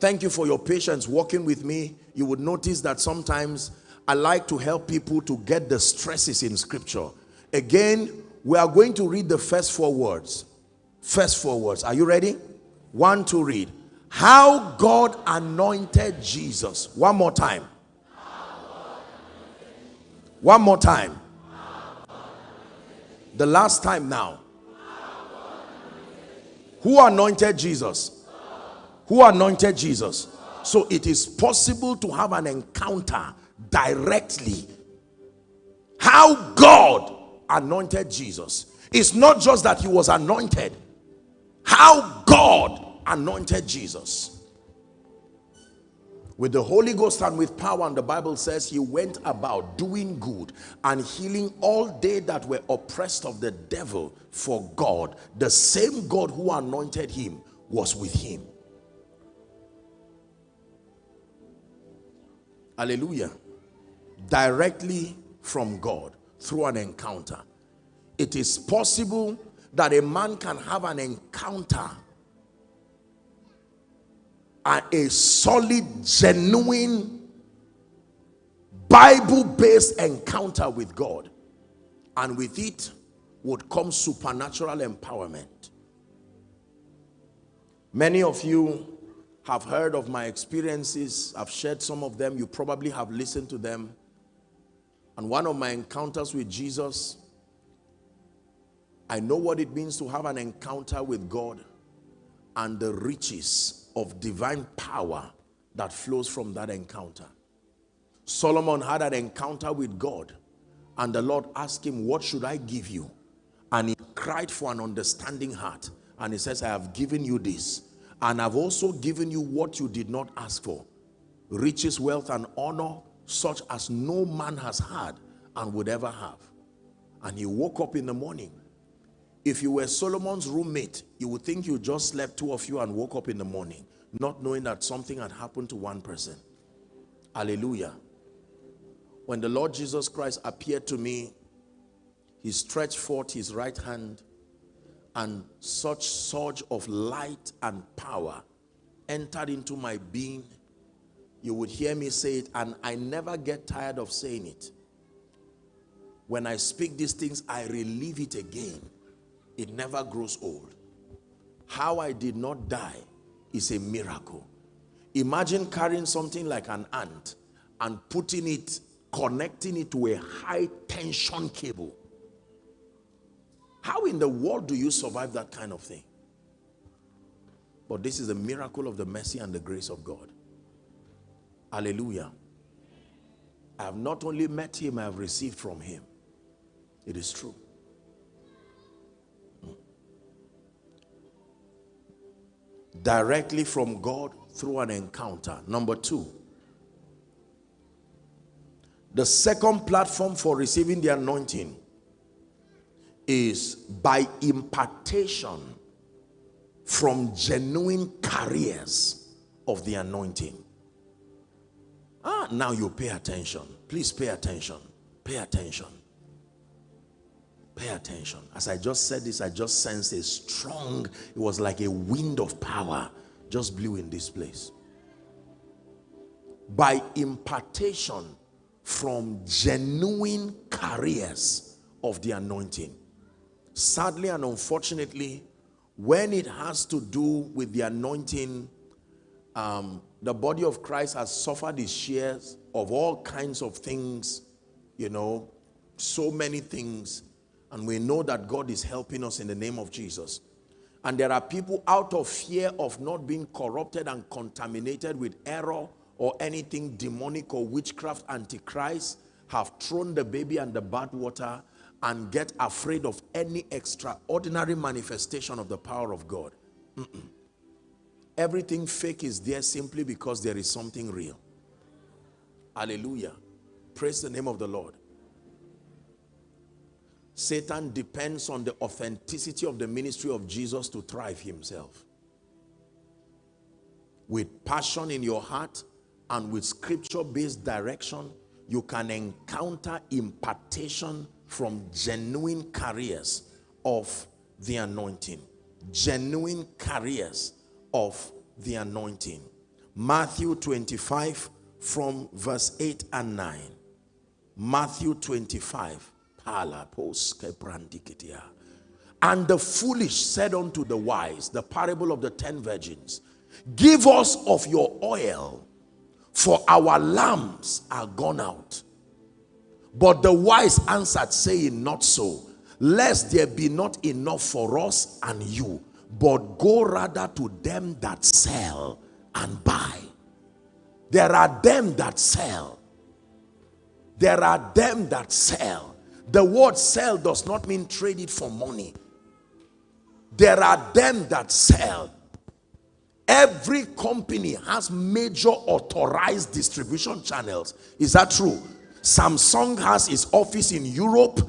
Thank you for your patience walking with me. You would notice that sometimes I like to help people to get the stresses in scripture. Again, we are going to read the first four words. First four words. Are you ready? One to read. How God anointed Jesus. One more time. One more time. The last time now. Who anointed Jesus? Who anointed Jesus? So it is possible to have an encounter directly. How God anointed Jesus. It's not just that he was anointed. How God anointed Jesus with the Holy Ghost and with power and the Bible says he went about doing good and healing all they that were oppressed of the devil for God the same God who anointed him was with him hallelujah directly from God through an encounter it is possible that a man can have an encounter a solid, genuine, Bible-based encounter with God. And with it would come supernatural empowerment. Many of you have heard of my experiences. I've shared some of them. You probably have listened to them. And one of my encounters with Jesus, I know what it means to have an encounter with God and the riches of divine power that flows from that encounter. Solomon had an encounter with God and the Lord asked him, what should I give you? And he cried for an understanding heart. And he says, I have given you this. And I've also given you what you did not ask for. Riches, wealth, and honor, such as no man has had and would ever have. And he woke up in the morning if you were Solomon's roommate, you would think you just slept two of you and woke up in the morning, not knowing that something had happened to one person. Hallelujah. When the Lord Jesus Christ appeared to me, he stretched forth his right hand and such surge of light and power entered into my being. You would hear me say it and I never get tired of saying it. When I speak these things, I relive it again it never grows old. How I did not die is a miracle. Imagine carrying something like an ant and putting it, connecting it to a high tension cable. How in the world do you survive that kind of thing? But this is a miracle of the mercy and the grace of God. Hallelujah. I have not only met him, I have received from him. It is true. Hmm. directly from God through an encounter. Number two, the second platform for receiving the anointing is by impartation from genuine carriers of the anointing. Ah, now you pay attention. Please pay attention. Pay attention. Pay attention. As I just said this, I just sensed a strong, it was like a wind of power just blew in this place. By impartation from genuine carriers of the anointing. Sadly and unfortunately, when it has to do with the anointing, um, the body of Christ has suffered its shares of all kinds of things, you know, so many things. And we know that God is helping us in the name of Jesus. And there are people out of fear of not being corrupted and contaminated with error or anything demonic or witchcraft antichrist have thrown the baby and the bad water and get afraid of any extraordinary manifestation of the power of God. Mm -mm. Everything fake is there simply because there is something real. Hallelujah. Praise the name of the Lord. Satan depends on the authenticity of the ministry of Jesus to thrive himself. With passion in your heart and with scripture-based direction, you can encounter impartation from genuine carriers of the anointing. Genuine carriers of the anointing. Matthew 25 from verse 8 and 9. Matthew 25 and the foolish said unto the wise, the parable of the ten virgins, Give us of your oil, for our lamps are gone out. But the wise answered, saying, Not so, lest there be not enough for us and you, but go rather to them that sell and buy. There are them that sell. There are them that sell the word sell does not mean trade it for money. There are them that sell. Every company has major authorized distribution channels. Is that true? Samsung has its office in Europe,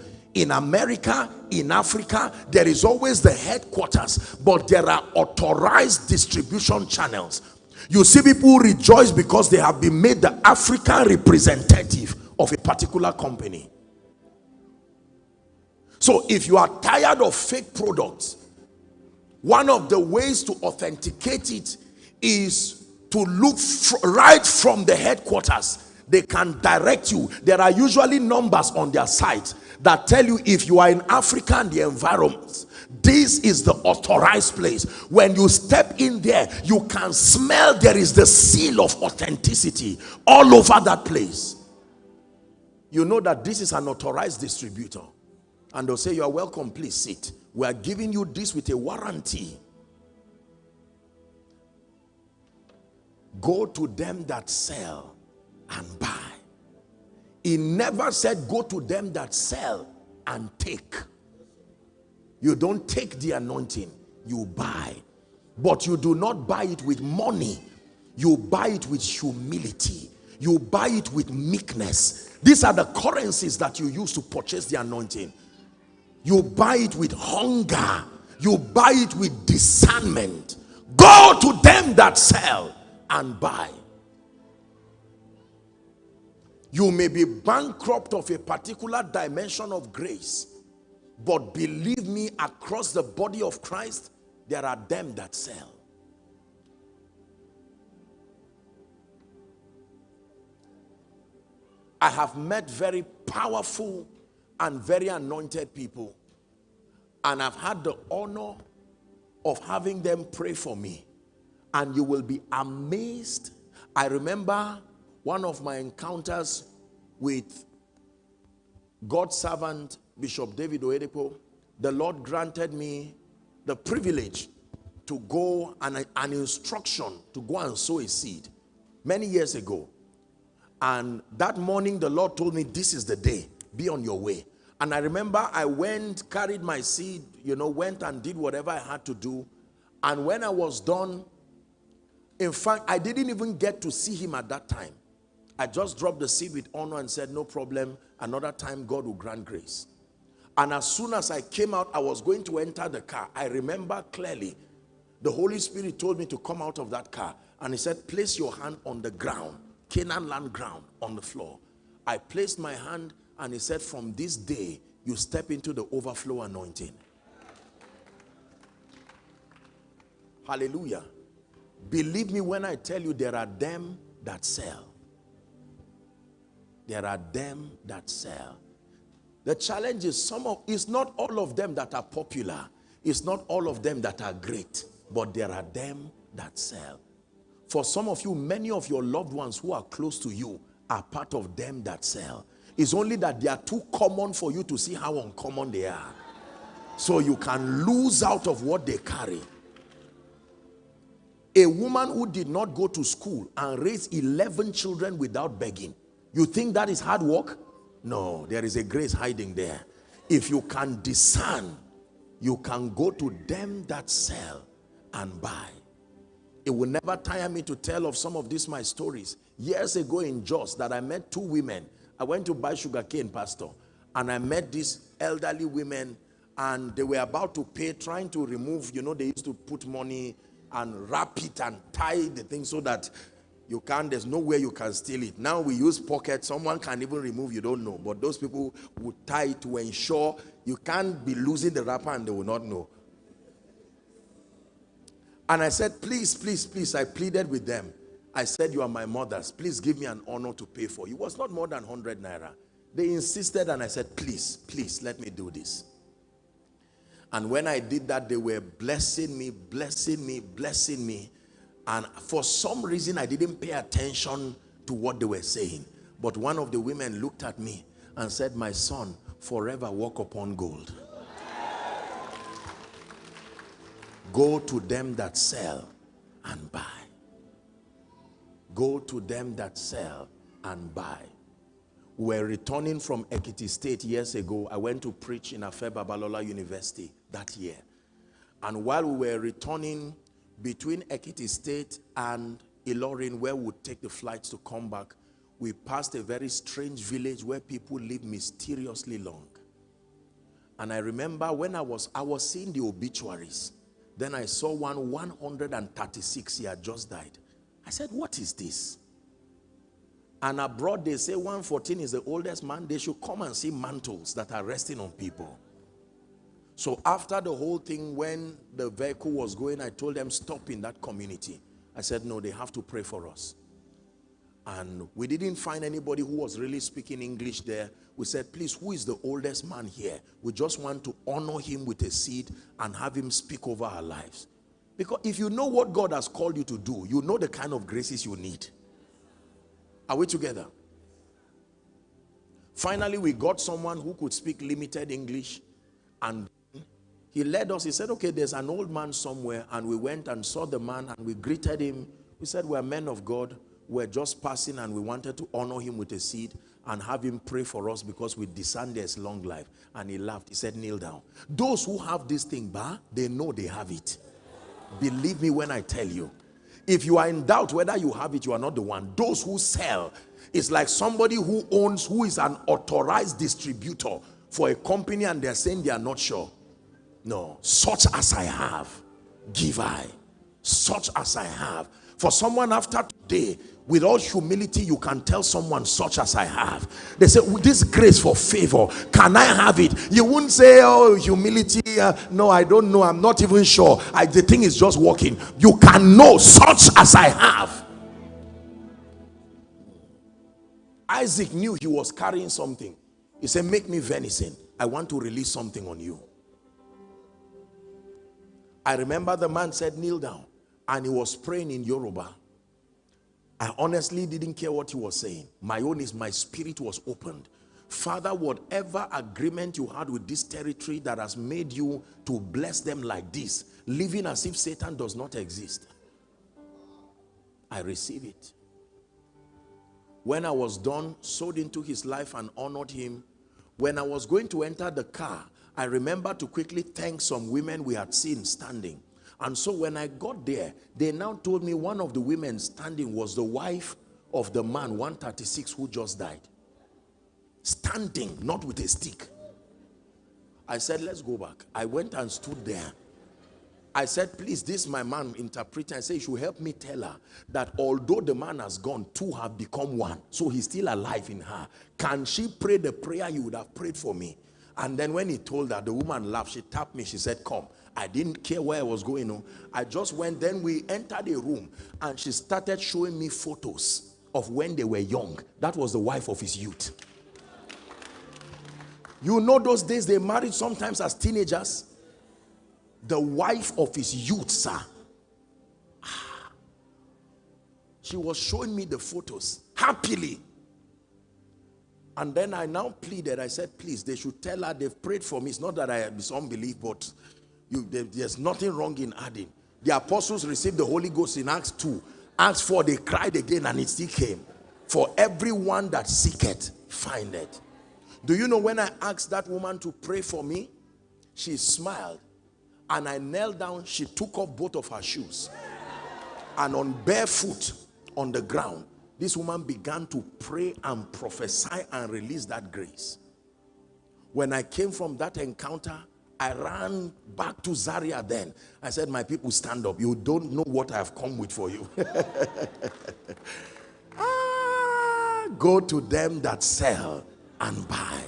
in America, in Africa. There is always the headquarters, but there are authorized distribution channels. You see people rejoice because they have been made the African representative of a particular company. So if you are tired of fake products, one of the ways to authenticate it is to look right from the headquarters. They can direct you. There are usually numbers on their site that tell you if you are in Africa and the environment, this is the authorized place. When you step in there, you can smell there is the seal of authenticity all over that place. You know that this is an authorized distributor and they'll say, you are welcome, please sit. We are giving you this with a warranty. Go to them that sell and buy. He never said go to them that sell and take. You don't take the anointing, you buy. But you do not buy it with money. You buy it with humility. You buy it with meekness. These are the currencies that you use to purchase the anointing. You buy it with hunger. You buy it with discernment. Go to them that sell and buy. You may be bankrupt of a particular dimension of grace. But believe me, across the body of Christ, there are them that sell. I have met very powerful and very anointed people. And I've had the honor of having them pray for me. And you will be amazed. I remember one of my encounters with God's servant, Bishop David Oyedepo. The Lord granted me the privilege to go and an instruction to go and sow a seed many years ago. And that morning, the Lord told me, this is the day be on your way. And I remember I went, carried my seed, you know, went and did whatever I had to do. And when I was done, in fact, I didn't even get to see him at that time. I just dropped the seed with honor and said, no problem. Another time, God will grant grace. And as soon as I came out, I was going to enter the car. I remember clearly, the Holy Spirit told me to come out of that car. And he said, place your hand on the ground, Canaan land ground, on the floor. I placed my hand and he said, from this day, you step into the overflow anointing. Hallelujah. Believe me when I tell you there are them that sell. There are them that sell. The challenge is some of, it's not all of them that are popular. It's not all of them that are great, but there are them that sell. For some of you, many of your loved ones who are close to you are part of them that sell. It's only that they are too common for you to see how uncommon they are. So you can lose out of what they carry. A woman who did not go to school and raise 11 children without begging. You think that is hard work? No, there is a grace hiding there. If you can discern, you can go to them that sell and buy. It will never tire me to tell of some of these my stories. Years ago in Jos that I met two women. I went to buy sugarcane, pastor, and I met these elderly women and they were about to pay, trying to remove, you know, they used to put money and wrap it and tie the thing so that you can't, there's nowhere you can steal it. Now we use pocket, someone can even remove, you don't know. But those people would tie it to ensure you can't be losing the wrapper and they will not know. And I said, please, please, please, I pleaded with them. I said, you are my mothers. Please give me an honor to pay for. It was not more than 100 naira. They insisted and I said, please, please, let me do this. And when I did that, they were blessing me, blessing me, blessing me. And for some reason, I didn't pay attention to what they were saying. But one of the women looked at me and said, my son, forever walk upon gold. Go to them that sell and buy. Go to them that sell and buy. We're returning from Ekiti State years ago. I went to preach in Afe Babalola University that year. And while we were returning between Ekiti State and Ilorin, where we would take the flights to come back, we passed a very strange village where people live mysteriously long. And I remember when I was, I was seeing the obituaries. Then I saw one 136, he had just died. I said, what is this? And abroad they say 114 is the oldest man. They should come and see mantles that are resting on people. So after the whole thing, when the vehicle was going, I told them stop in that community. I said, no, they have to pray for us. And we didn't find anybody who was really speaking English there. We said, please, who is the oldest man here? We just want to honor him with a seed and have him speak over our lives. Because if you know what God has called you to do, you know the kind of graces you need. Are we together? Finally, we got someone who could speak limited English and he led us. He said, okay, there's an old man somewhere. And we went and saw the man and we greeted him. We said, we're men of God We're just passing and we wanted to honor him with a seed and have him pray for us because we discern there's long life. And he laughed. He said, kneel down. Those who have this thing, bah, they know they have it. Believe me when I tell you. If you are in doubt whether you have it, you are not the one. Those who sell, it's like somebody who owns, who is an authorized distributor for a company and they're saying they are not sure. No, such as I have, give I. Such as I have. For someone after today, with all humility you can tell someone such as I have. They say With this grace for favor can I have it? You wouldn't say oh humility uh, no I don't know. I'm not even sure. I, the thing is just working. You can know such as I have. Isaac knew he was carrying something. He said make me venison. I want to release something on you I remember the man said kneel down and he was praying in Yoruba I honestly didn't care what he was saying. My own is my spirit was opened. Father, whatever agreement you had with this territory that has made you to bless them like this, living as if Satan does not exist, I receive it. When I was done, sowed into his life and honored him, when I was going to enter the car, I remember to quickly thank some women we had seen standing. And so when I got there, they now told me one of the women standing was the wife of the man 136 who just died. Standing, not with a stick. I said, let's go back. I went and stood there. I said, please, this my man interpreter. I said, you should help me tell her that although the man has gone, two have become one. So he's still alive in her. Can she pray the prayer you would have prayed for me? And then when he told her, the woman laughed. She tapped me. She said, come. I didn't care where I was going on. I just went. Then we entered a room and she started showing me photos of when they were young. That was the wife of his youth. You know those days they married sometimes as teenagers. The wife of his youth, sir. Ah. She was showing me the photos happily. And then I now pleaded. I said, please, they should tell her they've prayed for me. It's not that I have unbelief, but you, there's nothing wrong in adding. The apostles received the Holy Ghost in Acts 2. Acts 4, they cried again and it still came. For everyone that seeketh, findeth. Do you know when I asked that woman to pray for me? She smiled. And I knelt down. She took off both of her shoes. And on barefoot, on the ground, this woman began to pray and prophesy and release that grace. When I came from that encounter, I ran back to Zaria then. I said, my people stand up. You don't know what I have come with for you. ah, go to them that sell and buy.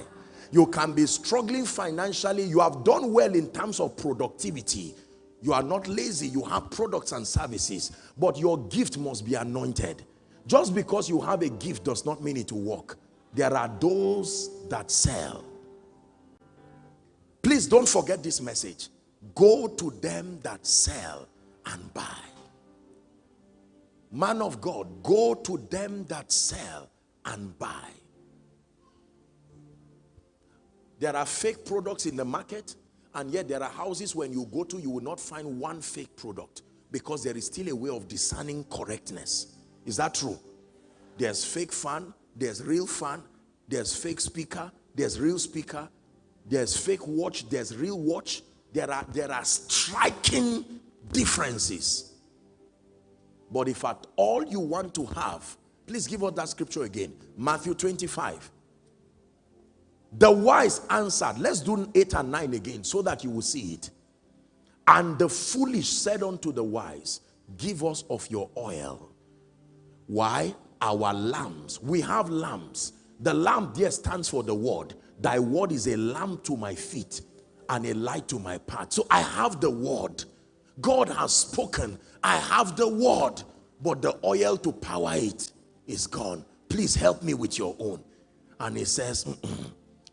You can be struggling financially. You have done well in terms of productivity you are not lazy. You have products and services. But your gift must be anointed. Just because you have a gift does not mean it will work. There are those that sell. Please don't forget this message. Go to them that sell and buy. Man of God, go to them that sell and buy. There are fake products in the market and yet there are houses when you go to, you will not find one fake product because there is still a way of discerning correctness. Is that true? There's fake fan, there's real fan, there's fake speaker, there's real speaker, there's fake watch, there's real watch. There are, there are striking differences. But if at all you want to have, please give us that scripture again. Matthew 25. The wise answered, let's do 8 and 9 again so that you will see it. And the foolish said unto the wise, give us of your oil. Why? Our lamps. We have lamps. The lamp there stands for the word. Thy word is a lamp to my feet and a light to my path. So I have the word. God has spoken. I have the word. But the oil to power it is gone. Please help me with your own. And he says.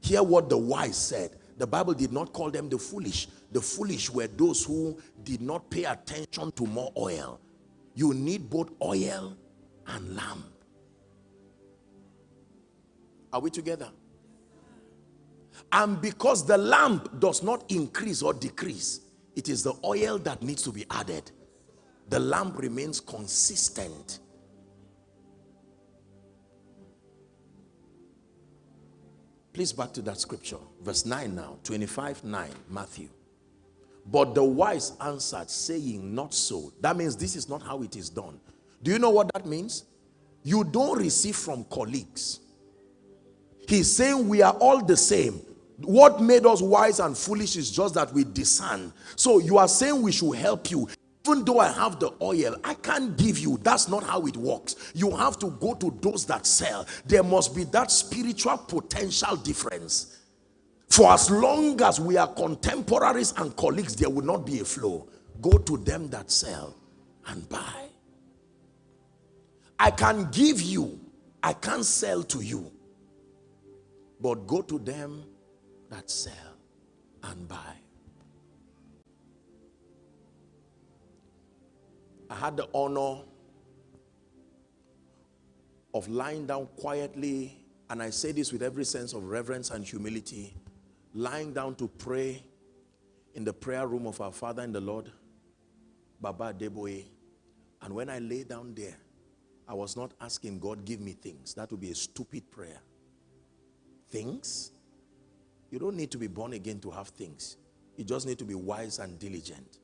Hear what the wise said. The Bible did not call them the foolish. The foolish were those who did not pay attention to more oil. You need both oil and lamp. Are we together? And because the lamp does not increase or decrease, it is the oil that needs to be added. The lamp remains consistent Please back to that scripture. Verse 9 now. 25, 9. Matthew. But the wise answered, saying, Not so. That means this is not how it is done. Do you know what that means? You don't receive from colleagues. He's saying we are all the same. What made us wise and foolish is just that we discern. So you are saying we should help you even though I have the oil, I can't give you. That's not how it works. You have to go to those that sell. There must be that spiritual potential difference. For as long as we are contemporaries and colleagues, there will not be a flow. Go to them that sell and buy. I can give you, I can't sell to you. But go to them that sell and buy. I had the honor of lying down quietly, and I say this with every sense of reverence and humility, lying down to pray in the prayer room of our Father in the Lord, Baba Adeboye. And when I lay down there, I was not asking God, give me things. That would be a stupid prayer. Things? You don't need to be born again to have things. You just need to be wise and diligent.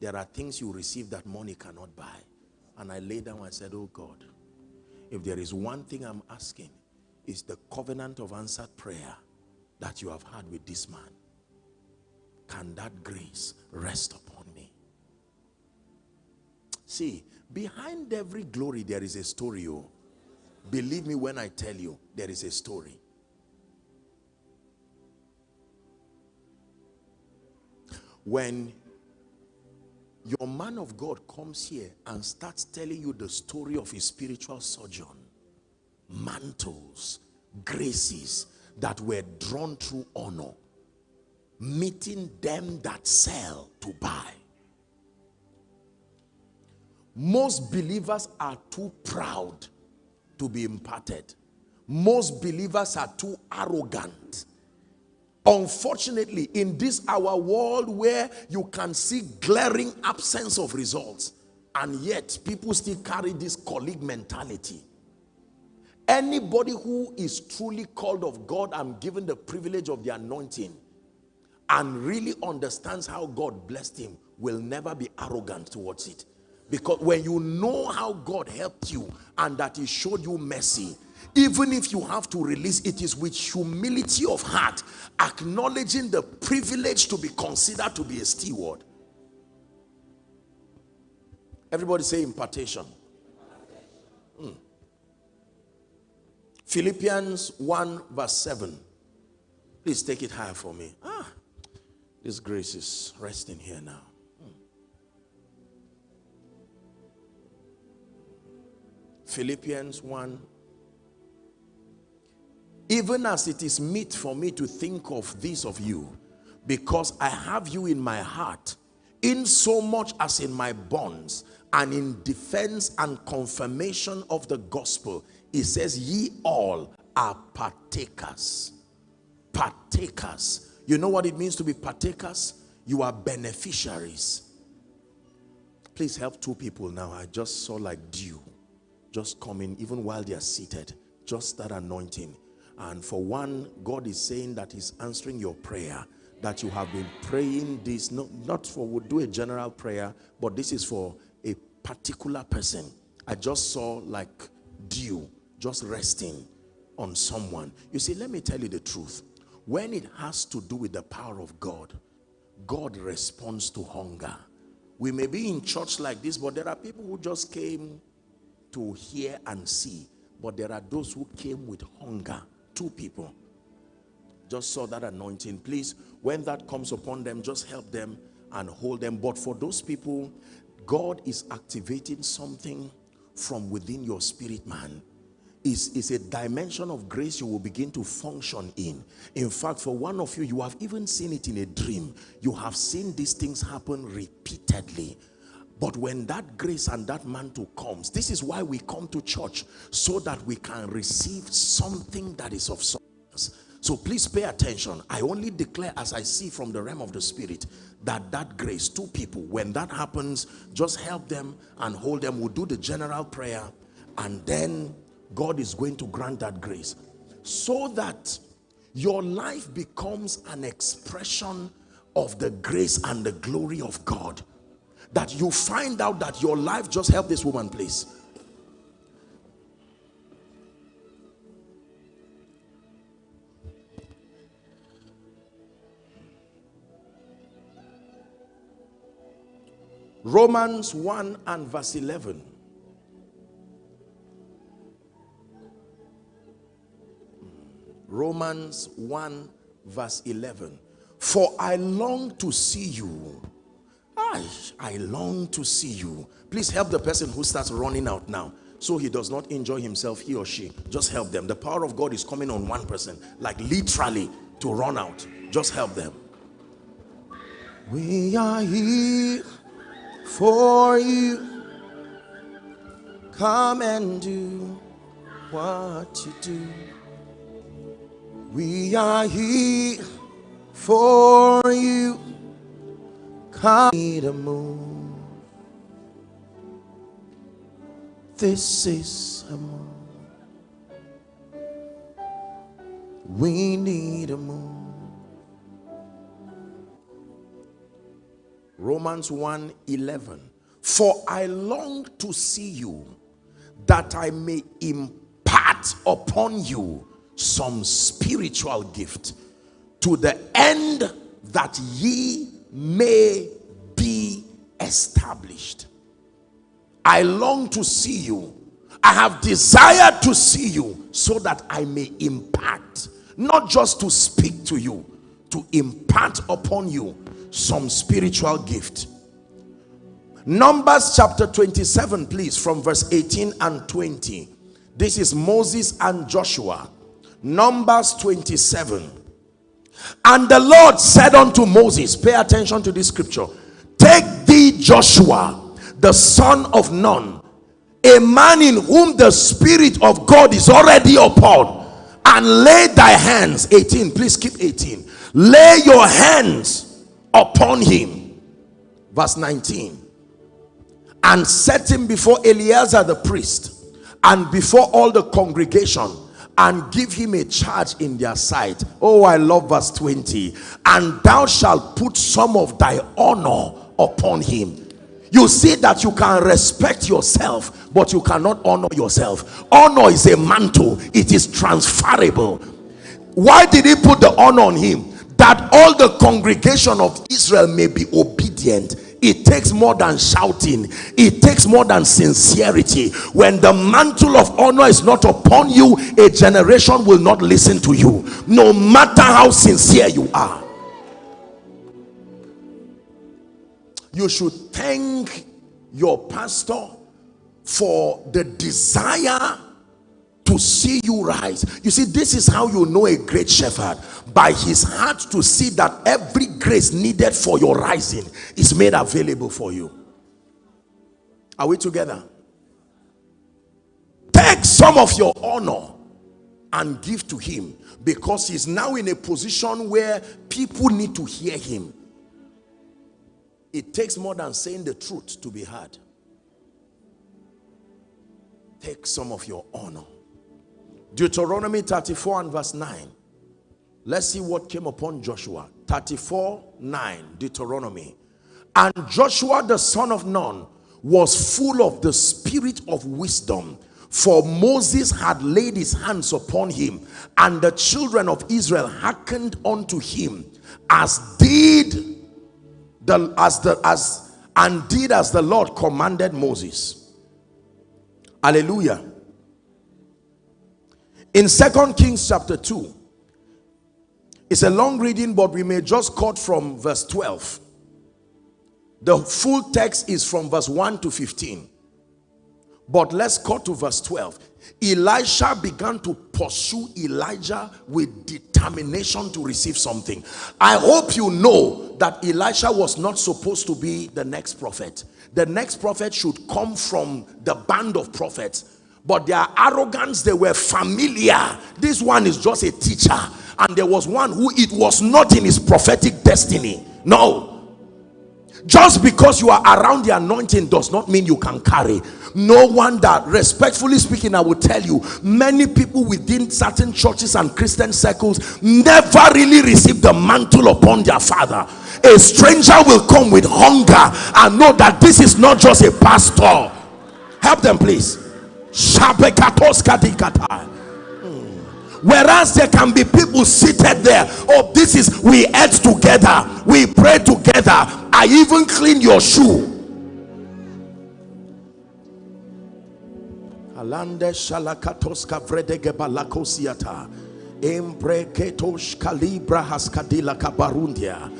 There are things you receive that money cannot buy. And I lay down and said, oh God, if there is one thing I'm asking, is the covenant of answered prayer that you have had with this man. Can that grace rest upon me? See, behind every glory there is a story. Oh. Believe me when I tell you, there is a story. When your man of God comes here and starts telling you the story of his spiritual sojourn. mantles, graces that were drawn through honor, meeting them that sell to buy. Most believers are too proud to be imparted. Most believers are too arrogant. Unfortunately, in this our world where you can see glaring absence of results, and yet people still carry this colleague mentality. Anybody who is truly called of God and given the privilege of the anointing and really understands how God blessed him will never be arrogant towards it. Because when you know how God helped you and that he showed you mercy, even if you have to release, it is with humility of heart, acknowledging the privilege to be considered to be a steward. Everybody say impartation. Hmm. Philippians 1 verse 7. Please take it higher for me. Ah, this grace is resting here now. Philippians 1 even as it is meet for me to think of this of you because I have you in my heart in so much as in my bonds and in defense and confirmation of the gospel it says ye all are partakers. Partakers. You know what it means to be partakers? You are beneficiaries. Please help two people now. I just saw like dew just coming even while they are seated just that anointing and for one god is saying that he's answering your prayer that you have been praying this not, not for we'll do a general prayer but this is for a particular person i just saw like dew just resting on someone. You see, let me tell you the truth. When it has to do with the power of God, God responds to hunger. We may be in church like this, but there are people who just came to hear and see. But there are those who came with hunger. Two people. Just saw that anointing. Please, when that comes upon them, just help them and hold them. But for those people, God is activating something from within your spirit man is, is a dimension of grace you will begin to function in. In fact, for one of you, you have even seen it in a dream. You have seen these things happen repeatedly. But when that grace and that mantle comes, this is why we come to church, so that we can receive something that is of substance. So please pay attention. I only declare as I see from the realm of the spirit that that grace, two people, when that happens, just help them and hold them. We'll do the general prayer and then God is going to grant that grace so that your life becomes an expression of the grace and the glory of God that you find out that your life just help this woman please Romans 1 and verse 11 Romans 1 verse 11. For I long to see you. I, I long to see you. Please help the person who starts running out now so he does not enjoy himself, he or she. Just help them. The power of God is coming on one person, like literally to run out. Just help them. We are here for you. Come and do what you do. We are here for you. Come to move. This is a move. We need a move. Romans 1 11. For I long to see you that I may impart upon you some spiritual gift to the end that ye may established. I long to see you. I have desired to see you so that I may impart, not just to speak to you, to impart upon you some spiritual gift. Numbers chapter 27, please, from verse 18 and 20. This is Moses and Joshua. Numbers 27. And the Lord said unto Moses, pay attention to this scripture. Take Joshua, the son of Nun, a man in whom the Spirit of God is already upon, and lay thy hands, 18, please keep 18. Lay your hands upon him. Verse 19. And set him before Eleazar the priest and before all the congregation and give him a charge in their sight. Oh, I love verse 20. And thou shalt put some of thy honor upon him. You see that you can respect yourself, but you cannot honor yourself. Honor is a mantle, it is transferable. Why did he put the honor on him? That all the congregation of Israel may be obedient it takes more than shouting it takes more than sincerity when the mantle of honor is not upon you a generation will not listen to you no matter how sincere you are you should thank your pastor for the desire to see you rise. You see this is how you know a great shepherd. By his heart to see that every grace needed for your rising is made available for you. Are we together? Take some of your honor and give to him because he's now in a position where people need to hear him it takes more than saying the truth to be heard take some of your honor Deuteronomy 34 and verse 9. Let's see what came upon Joshua. 34, 9, Deuteronomy. And Joshua the son of Nun was full of the spirit of wisdom for Moses had laid his hands upon him and the children of Israel hearkened unto him as did the as the as and did as the Lord commanded Moses. Hallelujah. In Second Kings chapter 2, it's a long reading, but we may just cut from verse 12. The full text is from verse 1 to 15. But let's cut to verse 12. Elisha began to pursue Elijah with determination to receive something. I hope you know that Elisha was not supposed to be the next prophet. The next prophet should come from the band of prophets. But their arrogance they were familiar. This one is just a teacher. And there was one who it was not in his prophetic destiny. No just because you are around the anointing does not mean you can carry. No wonder respectfully speaking i will tell you many people within certain churches and christian circles never really receive the mantle upon their father. A stranger will come with hunger and know that this is not just a pastor. Help them please Whereas there can be people seated there. Oh, this is we ate together, we pray together. I even clean your shoe. Alande shalakatoska vredege balakosiata. Embreketosh kalibra haskadila kabarundia.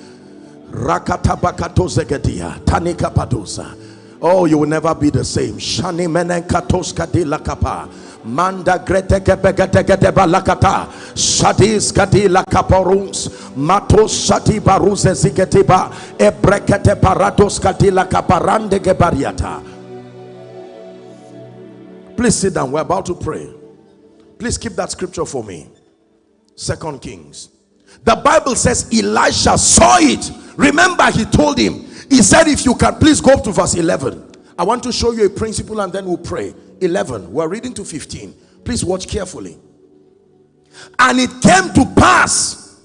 Rakatabakatozegedia. Tanika padusa Oh, you will never be the same. Shani menenkatoska di lakapa. Manda grete kebegetegete balakata. Shadis kadi lakaporums. Matos shati baruze zigetiba. Ebrekete paratos kadi lakaparande gebariata. Please sit down. We're about to pray. Please keep that scripture for me. Second Kings. The Bible says Elisha saw it. Remember, he told him, he said if you can please go up to verse 11 i want to show you a principle and then we'll pray 11 we're reading to 15 please watch carefully. And it came to pass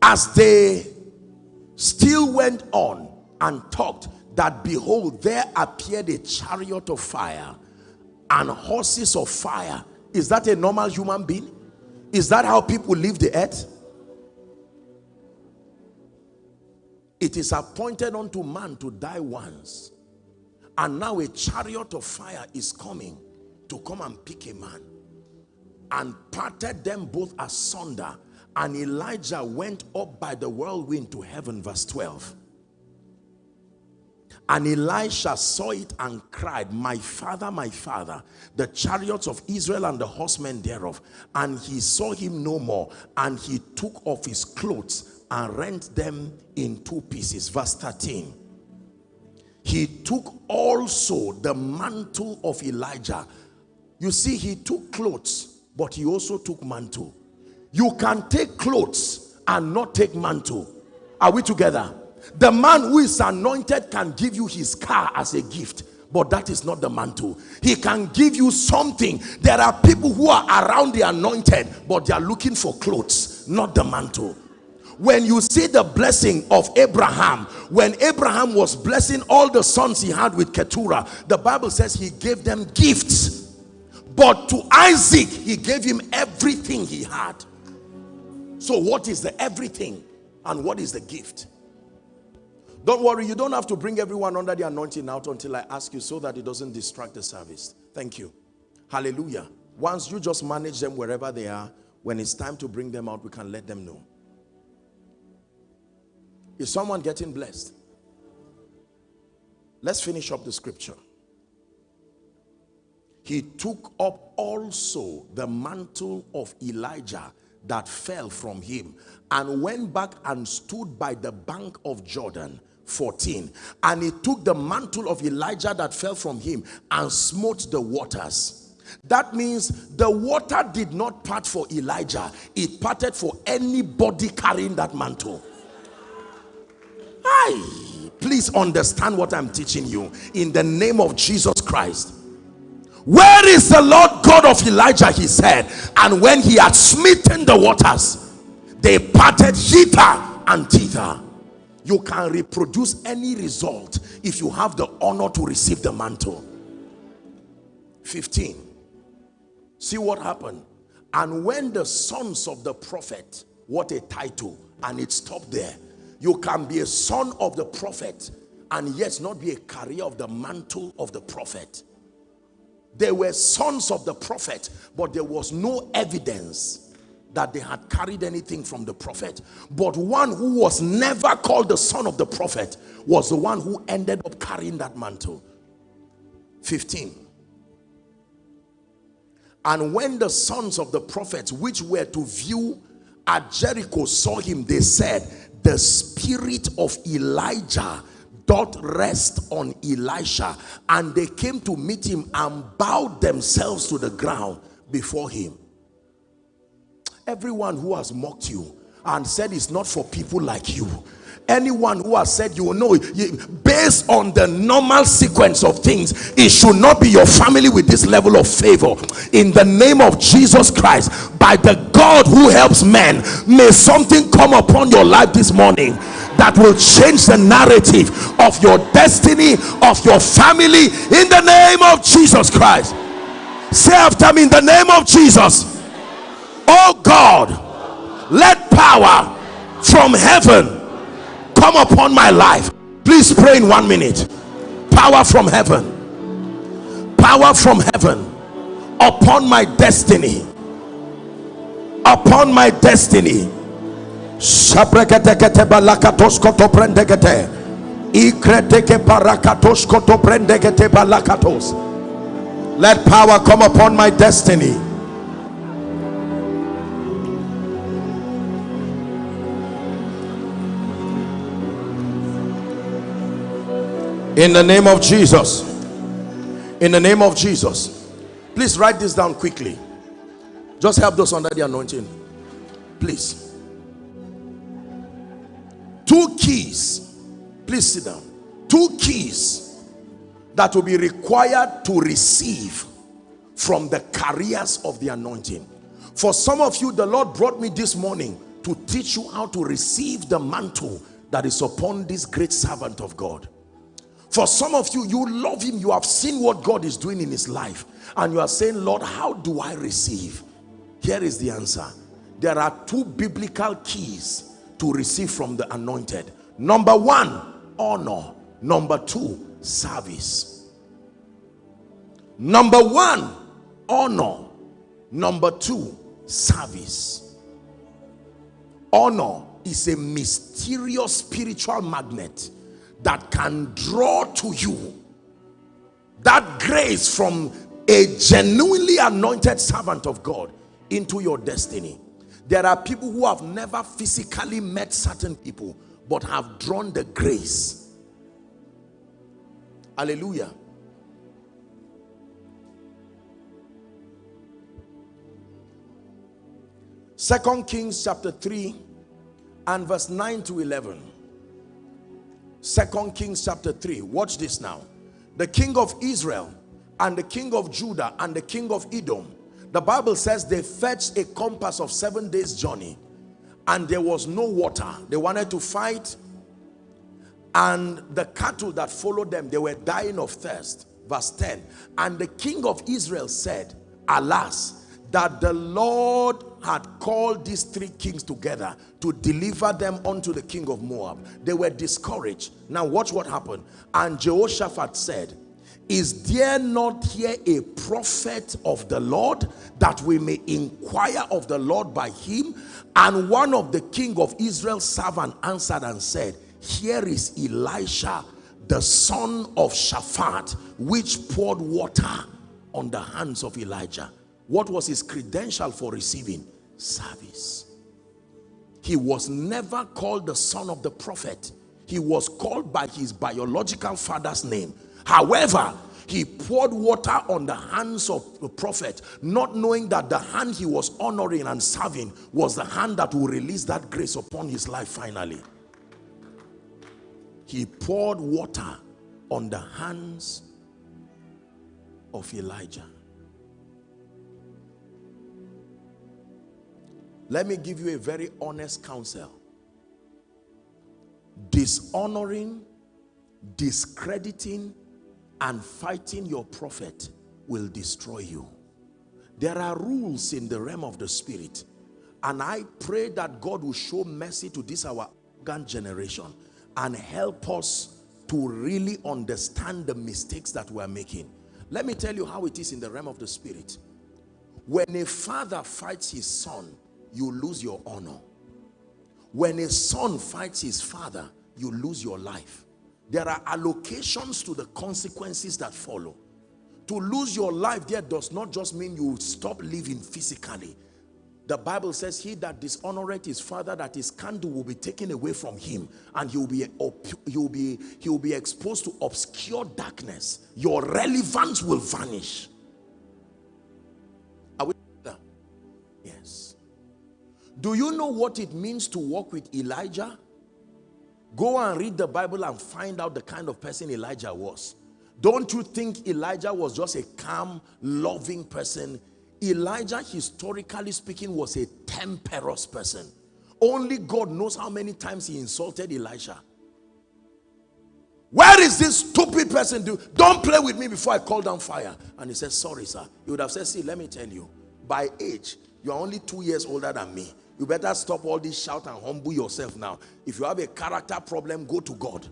as they still went on and talked that behold there appeared a chariot of fire and horses of fire. Is that a normal human being? Is that how people leave the earth? It is appointed unto man to die once and now a chariot of fire is coming to come and pick a man and parted them both asunder and Elijah went up by the whirlwind to heaven verse 12 And Elisha saw it and cried, My father, my father, the chariots of Israel and the horsemen thereof. And he saw him no more. And he took off his clothes and rent them in two pieces. Verse 13. He took also the mantle of Elijah. You see, he took clothes, but he also took mantle. You can take clothes and not take mantle. Are we together? The man who is anointed can give you his car as a gift but that is not the mantle he can give you something there are people who are around the anointed but they are looking for clothes not the mantle when you see the blessing of Abraham when Abraham was blessing all the sons he had with Keturah the Bible says he gave them gifts but to Isaac he gave him everything he had so what is the everything and what is the gift don't worry, you don't have to bring everyone under the anointing out until I ask you so that it doesn't distract the service. Thank you. Hallelujah. Once you just manage them wherever they are, when it's time to bring them out, we can let them know. Is someone getting blessed? Let's finish up the scripture. He took up also the mantle of Elijah that fell from him and went back and stood by the bank of Jordan 14 and he took the mantle of Elijah that fell from him and smote the waters that means the water did not part for Elijah it parted for anybody carrying that mantle Hi, please understand what I'm teaching you. In the name of Jesus Christ. Where is the Lord God of Elijah he said and when he had smitten the waters they parted hither and thither you can reproduce any result if you have the honor to receive the mantle. 15 see what happened. And when the sons of the prophet what a title and it stopped there you can be a son of the prophet and yet not be a carrier of the mantle of the prophet. They were sons of the prophet but there was no evidence that they had carried anything from the prophet. But one who was never called the son of the prophet was the one who ended up carrying that mantle. 15 and when the sons of the prophets which were to view at Jericho saw him they said the spirit of Elijah doth rest on Elisha and they came to meet him and bowed themselves to the ground before him. Everyone who has mocked you and said it's not for people like you anyone who has said you will know based on the normal sequence of things it should not be your family with this level of favor. In the name of jesus christ by the god who helps men may something come upon your life this morning that will change the narrative of your destiny of your family in the name of jesus christ. Say after me in the name of jesus oh God let power from heaven come upon my life. Please pray in one minute. Power from heaven. Power from heaven upon my destiny. Upon my destiny. Let power come upon my destiny in the name of Jesus. In the name of Jesus. Please write this down quickly. Just help those under the anointing. Please. Two keys. Please sit down. Two keys that will be required to receive from the carriers of the anointing. For some of you the Lord brought me this morning to teach you how to receive the mantle that is upon this great servant of God for some of you, you love him. You have seen what God is doing in his life. And you are saying, Lord, how do I receive? Here is the answer. There are two biblical keys to receive from the anointed. Number one, honor. Number two, service. Number one, honor. Number two, service. Honor is a mysterious spiritual magnet that can draw to you that grace from a genuinely anointed servant of God into your destiny. There are people who have never physically met certain people but have drawn the grace. Hallelujah. Second Kings chapter 3 and verse 9 to 11. Second Kings chapter 3. Watch this now. The king of Israel and the king of Judah and the king of Edom. The Bible says they fetched a compass of seven days journey and there was no water. They wanted to fight and the cattle that followed them, they were dying of thirst. Verse 10. And the king of Israel said, Alas, that the Lord had called these three kings together to deliver them unto the king of Moab. They were discouraged. Now watch what happened. And Jehoshaphat said, is there not here a prophet of the Lord that we may inquire of the Lord by him? And one of the king of Israel's servant answered and said, here is Elisha, the son of Shaphat, which poured water on the hands of Elijah. What was his credential for receiving? Service. He was never called the son of the prophet. He was called by his biological father's name. However, he poured water on the hands of the prophet, not knowing that the hand he was honoring and serving was the hand that will release that grace upon his life finally. He poured water on the hands of Elijah. Let me give you a very honest counsel. Dishonoring, discrediting, and fighting your prophet will destroy you. There are rules in the realm of the spirit. And I pray that God will show mercy to this our generation and help us to really understand the mistakes that we're making. Let me tell you how it is in the realm of the spirit. When a father fights his son, you lose your honor. When a son fights his father, you lose your life. There are allocations to the consequences that follow. To lose your life there does not just mean you stop living physically. The Bible says he that dishonoreth his father that his candle will be taken away from him and he will be he will be he will be exposed to obscure darkness. Your relevance will vanish. Do you know what it means to walk with Elijah? Go and read the Bible and find out the kind of person Elijah was. Don't you think Elijah was just a calm, loving person? Elijah, historically speaking, was a temperous person. Only God knows how many times he insulted Elijah. Where is this stupid person? Do don't play with me before I call down fire. And he said, Sorry, sir. He would have said, See, let me tell you, by age, you are only two years older than me. You better stop all this shout and humble yourself now. If you have a character problem, go to God.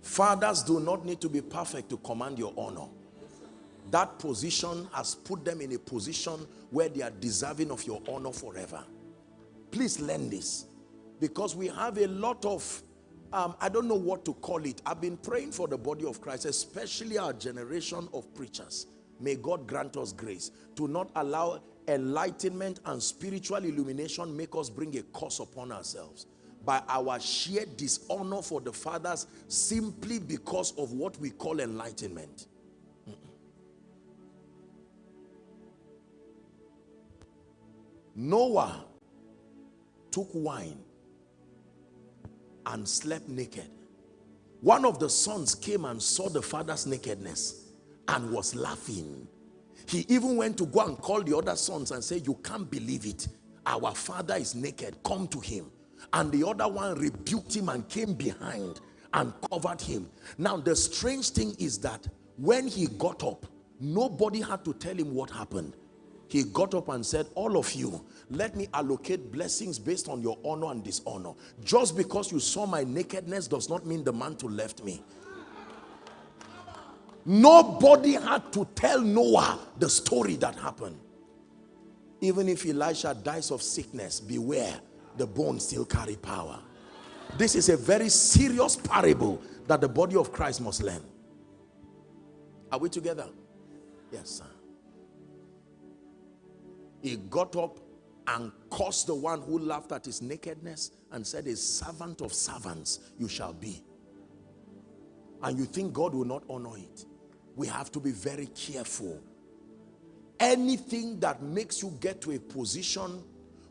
Fathers do not need to be perfect to command your honor. That position has put them in a position where they are deserving of your honor forever. Please learn this. Because we have a lot of, um, I don't know what to call it. I've been praying for the body of Christ, especially our generation of preachers May God grant us grace to not allow enlightenment and spiritual illumination make us bring a curse upon ourselves by our sheer dishonor for the fathers simply because of what we call enlightenment. Noah took wine and slept naked. One of the sons came and saw the father's nakedness and was laughing. He even went to go and call the other sons and say, you can't believe it. Our father is naked. Come to him. And the other one rebuked him and came behind and covered him. Now, the strange thing is that when he got up, nobody had to tell him what happened. He got up and said, all of you, let me allocate blessings based on your honor and dishonor. Just because you saw my nakedness does not mean the mantle left me. Nobody had to tell Noah the story that happened. Even if Elisha dies of sickness, beware. the bones still carry power. This is a very serious parable that the body of Christ must learn. Are we together? Yes, sir. He got up and cursed the one who laughed at his nakedness and said, a servant of servants you shall be. And you think God will not honor it. We have to be very careful. Anything that makes you get to a position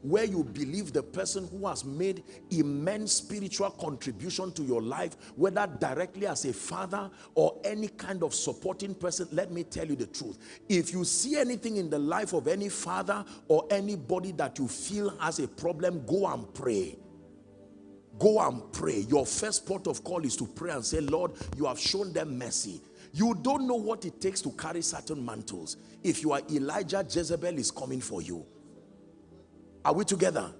where you believe the person who has made immense spiritual contribution to your life, whether directly as a father or any kind of supporting person, let me tell you the truth. If you see anything in the life of any father or anybody that you feel has a problem, go and pray. Go and pray. Your first port of call is to pray and say, Lord, you have shown them mercy. You don't know what it takes to carry certain mantles. If you are Elijah, Jezebel is coming for you. Are we together?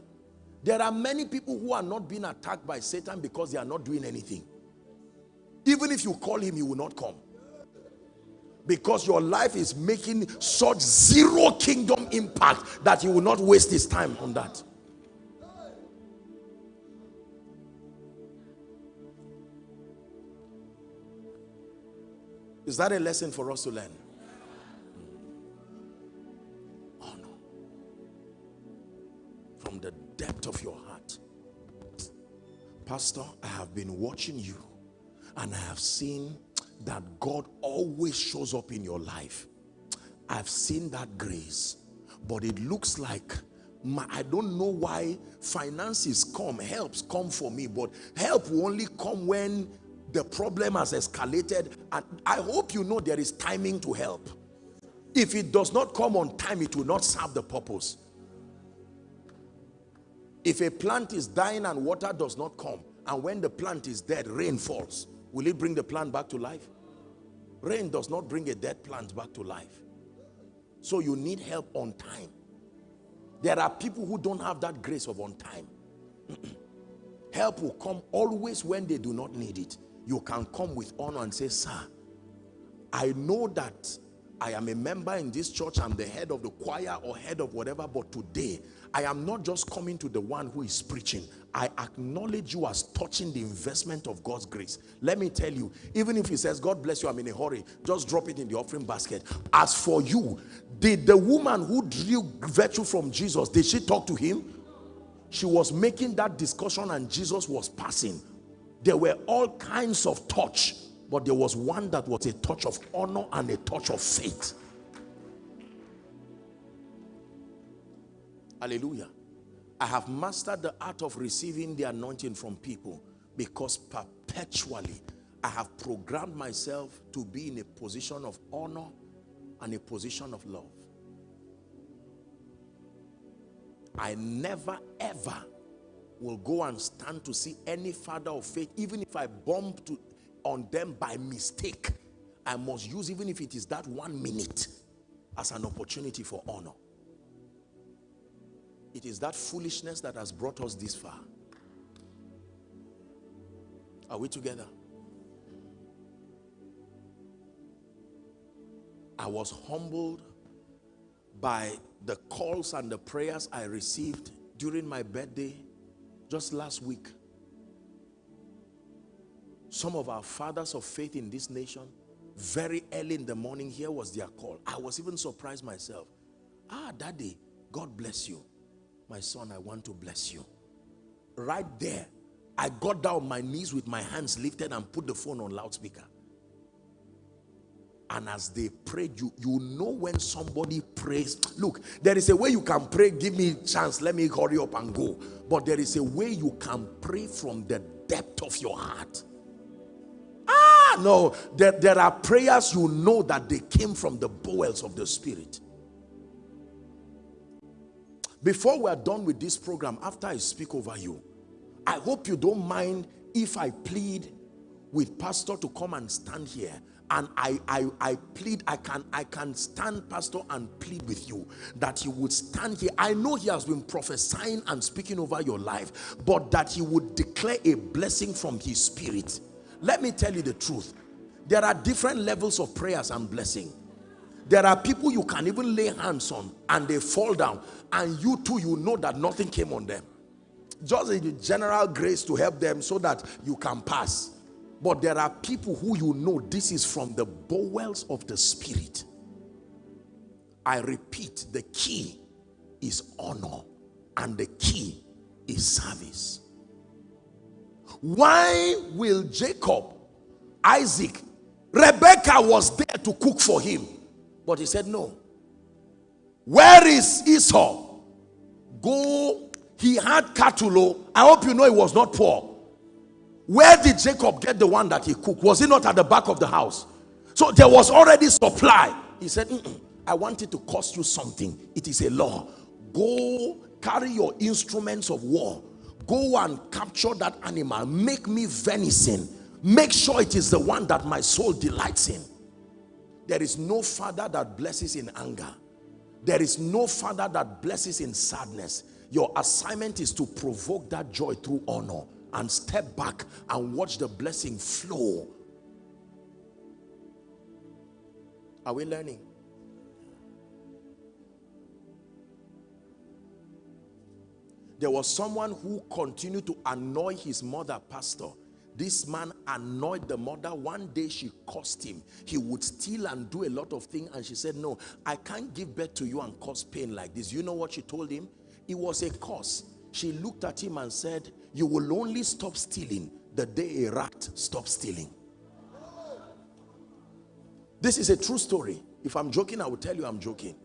There are many people who are not being attacked by Satan because they are not doing anything. Even if you call him, he will not come. Because your life is making such zero kingdom impact that he will not waste his time on that. Is that a lesson for us to learn? Oh, from the depth of your heart. Pastor, I have been watching you and I have seen that God always shows up in your life. I've seen that grace, but it looks like my, I don't know why finances come, helps come for me, but help will only come when the problem has escalated. And I hope you know there is timing to help. If it does not come on time, it will not serve the purpose. If a plant is dying and water does not come, and when the plant is dead, rain falls, will it bring the plant back to life? Rain does not bring a dead plant back to life. So you need help on time. There are people who don't have that grace of on time. help will come always when they do not need it. You can come with honor and say, sir, I know that I am a member in this church, I'm the head of the choir or head of whatever, but today I am not just coming to the one who is preaching. I acknowledge you as touching the investment of God's grace. Let me tell you, even if he says, God bless you, I'm in a hurry, just drop it in the offering basket. As for you, did the woman who drew virtue from Jesus, did she talk to him? She was making that discussion and Jesus was passing. There were all kinds of touch but there was one that was a touch of honor and a touch of faith. Hallelujah. I have mastered the art of receiving the anointing from people because perpetually I have programmed myself to be in a position of honor and a position of love. I never ever will go and stand to see any father of faith even if I bump to on them by mistake, I must use even if it is that one minute as an opportunity for honor. It is that foolishness that has brought us this far. Are we together? I was humbled by the calls and the prayers I received during my birthday just last week some of our fathers of faith in this nation, very early in the morning, here was their call. I was even surprised myself. Ah, daddy, God bless you. My son, I want to bless you. Right there, I got down my knees with my hands lifted and put the phone on loudspeaker. And as they prayed, you, you know when somebody prays. Look, there is a way you can pray, give me chance, let me hurry up and go. But there is a way you can pray from the depth of your heart. Ah, no, there, there are prayers you know that they came from the bowels of the spirit. Before we are done with this program, after I speak over you, I hope you don't mind if I plead with pastor to come and stand here and I, I, I plead, I can, I can stand, Pastor, and plead with you that he would stand here. I know he has been prophesying and speaking over your life, but that he would declare a blessing from his spirit let me tell you the truth. There are different levels of prayers and blessing. There are people you can even lay hands on and they fall down and you too, you know that nothing came on them. just a general grace to help them so that you can pass. But there are people who you know this is from the bowels of the spirit. I repeat, the key is honor and the key is service. Why will Jacob, Isaac, Rebecca was there to cook for him, but he said no. Where is Esau? Go. He had cattle. Oh. I hope you know he was not poor. Where did Jacob get the one that he cooked? Was it not at the back of the house? So there was already supply. He said, mm -mm, I want it to cost you something. It is a law. Go carry your instruments of war. Go and capture that animal. Make me venison. Make sure it is the one that my soul delights in. There is no father that blesses in anger. There is no father that blesses in sadness. Your assignment is to provoke that joy through honor and step back and watch the blessing flow. Are we learning? There was someone who continued to annoy his mother, pastor. This man annoyed the mother. One day she cursed him. He would steal and do a lot of things. And she said, no, I can't give birth to you and cause pain like this. You know what she told him? It was a curse. She looked at him and said, you will only stop stealing the day a rat stops stealing. This is a true story. If I'm joking, I will tell you I'm joking.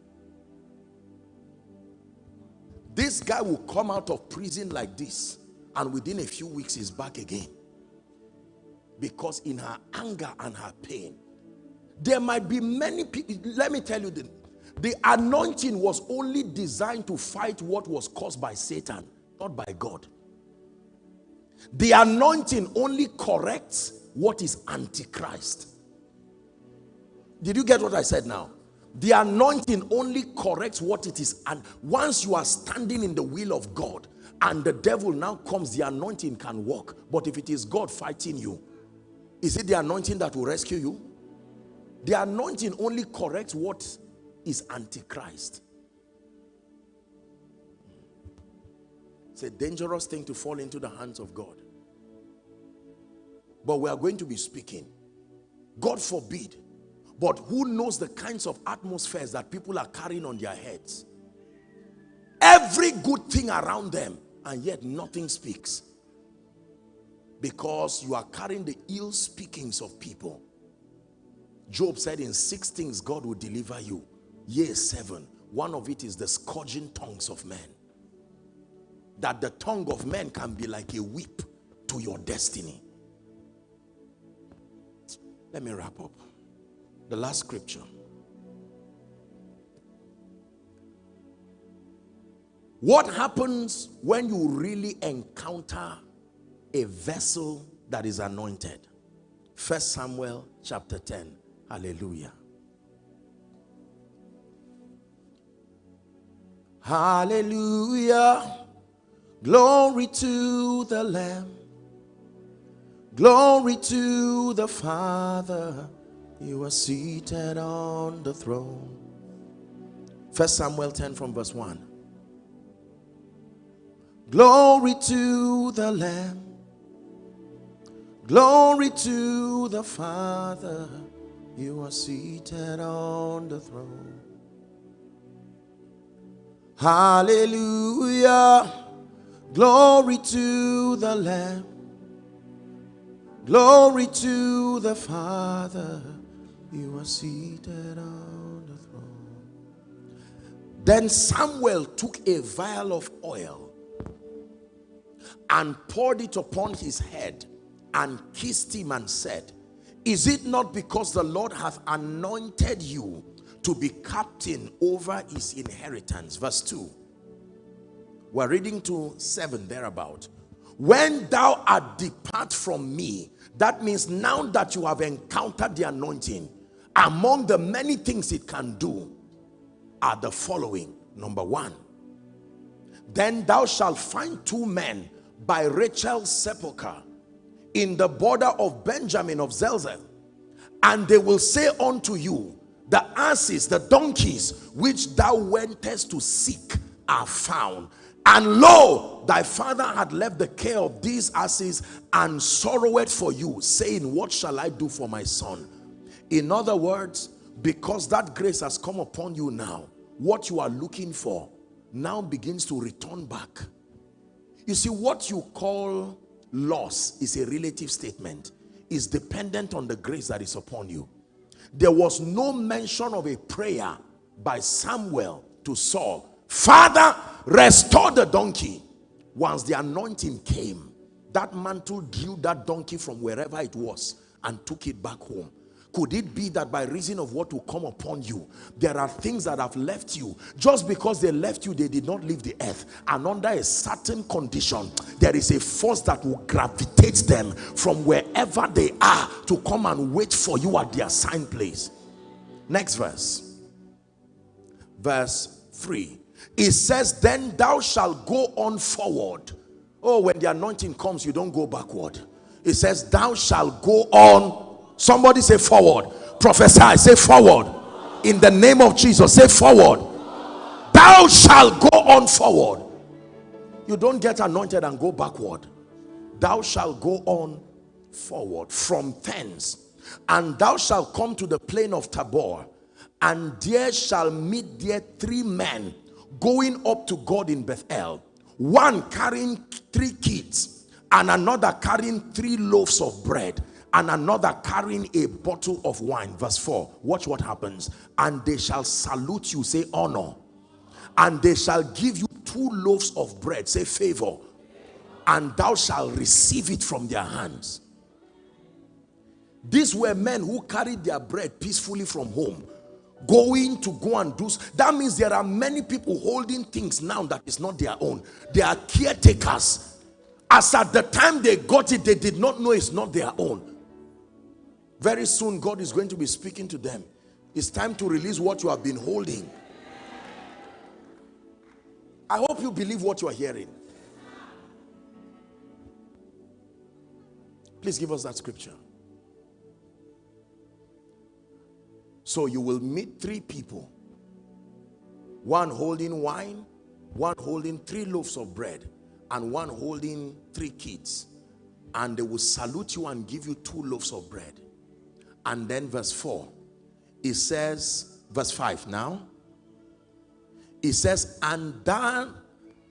This guy will come out of prison like this and within a few weeks he's back again. Because in her anger and her pain, there might be many people, let me tell you, the, the anointing was only designed to fight what was caused by Satan, not by God. The anointing only corrects what is antichrist. Did you get what I said now? The anointing only corrects what it is. And once you are standing in the will of God and the devil now comes, the anointing can work. But if it is God fighting you, is it the anointing that will rescue you? The anointing only corrects what is antichrist. A dangerous thing to fall into the hands of God. But we are going to be speaking. God forbid but who knows the kinds of atmospheres that people are carrying on their heads? Every good thing around them and yet nothing speaks. Because you are carrying the ill speakings of people. Job said in six things God will deliver you. Yea, seven. One of it is the scourging tongues of men. That the tongue of men can be like a whip to your destiny. Let me wrap up. The last scripture. What happens when you really encounter a vessel that is anointed? First Samuel chapter 10. Hallelujah. Hallelujah. Glory to the Lamb. Glory to the Father you are seated on the throne. First Samuel 10 from verse 1. Glory to the Lamb. Glory to the Father. You are seated on the throne. Hallelujah. Glory to the Lamb. Glory to the Father. You are seated on the throne. Then Samuel took a vial of oil and poured it upon his head and kissed him and said, Is it not because the Lord hath anointed you to be captain over his inheritance? Verse 2. We're reading to 7 thereabout. When thou art depart from me, that means now that you have encountered the anointing, among the many things it can do are the following. Number one, then thou shalt find two men by Rachel's sepulchre in the border of Benjamin of Zelzah, and they will say unto you, the asses, the donkeys which thou wentest to seek are found. And lo, thy father had left the care of these asses and sorrowed for you, saying, What shall I do for my son? In other words, because that grace has come upon you now, what you are looking for now begins to return back. You see, what you call loss is a relative statement. Is dependent on the grace that is upon you. There was no mention of a prayer by Samuel to Saul. Father, restore the donkey. Once the anointing came, that mantle drew that donkey from wherever it was and took it back home. Could it be that by reason of what will come upon you, there are things that have left you. Just because they left you, they did not leave the earth. And under a certain condition, there is a force that will gravitate them from wherever they are to come and wait for you at the assigned place. Next verse. Verse 3. It says, Then thou shalt go on forward. Oh, when the anointing comes, you don't go backward. It says, Thou shalt go on Somebody say forward. Prophesy, say forward. In the name of Jesus, say forward. Thou shalt go on forward. You don't get anointed and go backward. Thou shalt go on forward from thence. And thou shalt come to the plain of Tabor. And there shall meet there three men going up to God in Bethel. One carrying three kids and another carrying three loaves of bread and another carrying a bottle of wine. Verse 4. Watch what happens. And they shall salute you, say honor. And they shall give you two loaves of bread, say favor. And thou shalt receive it from their hands. These were men who carried their bread peacefully from home going to go and do that means there are many people holding things now that is not their own they are caretakers as at the time they got it they did not know it's not their own very soon, God is going to be speaking to them. It's time to release what you have been holding. I hope you believe what you are hearing. Please give us that scripture. So you will meet three people. One holding wine, one holding three loaves of bread, and one holding three kids. And they will salute you and give you two loaves of bread and then verse 4 it says verse 5 now it says and then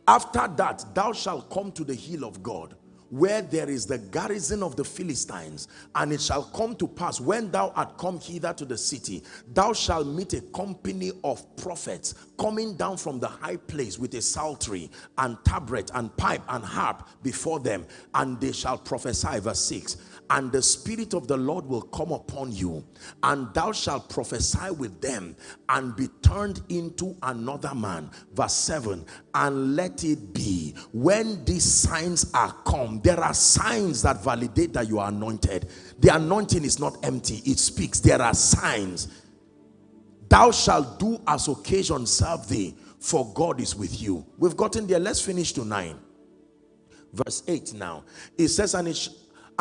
after that thou shalt come to the hill of God where there is the garrison of the Philistines and it shall come to pass when thou art come hither to the city thou shalt meet a company of prophets coming down from the high place with a psaltery and tabret and pipe and harp before them and they shall prophesy verse 6 and the spirit of the Lord will come upon you and thou shalt prophesy with them and be turned into another man. Verse 7 and let it be when these signs are come there are signs that validate that you are anointed. The anointing is not empty it speaks. There are signs. Thou shalt do as occasion serve thee for God is with you. We've gotten there. Let's finish to 9 verse 8 now. It says and it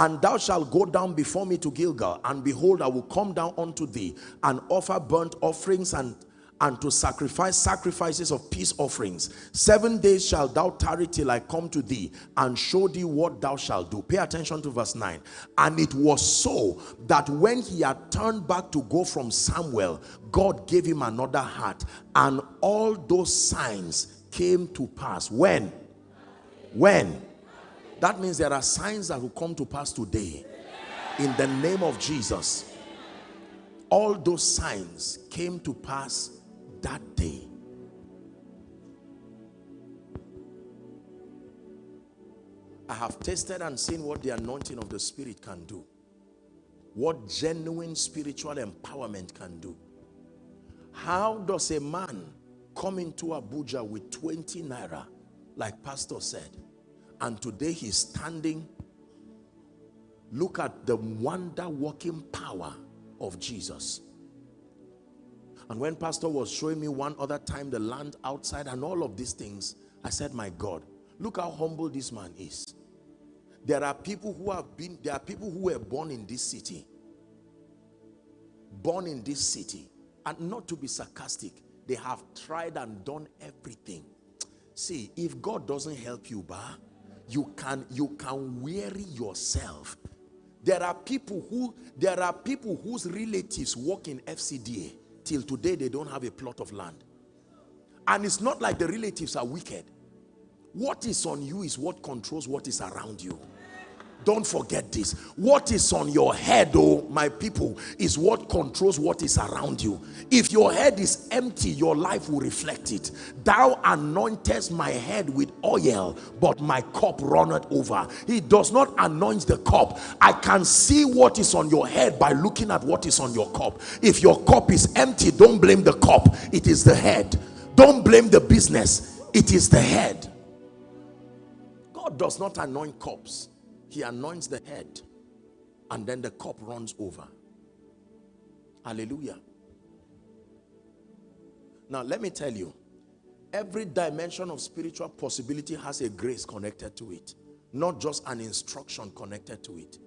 and thou shalt go down before me to Gilgal, and behold, I will come down unto thee and offer burnt offerings and and to sacrifice sacrifices of peace offerings. Seven days shalt thou tarry till I come to thee and show thee what thou shalt do. Pay attention to verse 9. And it was so that when he had turned back to go from Samuel, God gave him another heart. And all those signs came to pass. When? When? That means there are signs that will come to pass today. In the name of Jesus. All those signs came to pass that day. I have tasted and seen what the anointing of the Spirit can do. What genuine spiritual empowerment can do. How does a man come into Abuja with 20 naira, like Pastor said, and today he's standing. Look at the wonder working power of Jesus. And when pastor was showing me one other time the land outside and all of these things I said my God look how humble this man is. There are people who have been there are people who were born in this city. Born in this city. And not to be sarcastic they have tried and done everything. See if god doesn't help you bah, you can you can weary yourself. There are people who there are people whose relatives work in fcda till today they don't have a plot of land. And it's not like the relatives are wicked. What is on you is what controls what is around you don't forget this. What is on your head oh my people is what controls what is around you. If your head is empty your life will reflect it. Thou anointest my head with oil but my cup runneth over. He does not anoint the cup. I can see what is on your head by looking at what is on your cup. If your cup is empty don't blame the cup. It is the head. Don't blame the business. It is the head. God does not anoint cups he anoints the head and then the cup runs over. Hallelujah. Now let me tell you every dimension of spiritual possibility has a grace connected to it not just an instruction connected to it.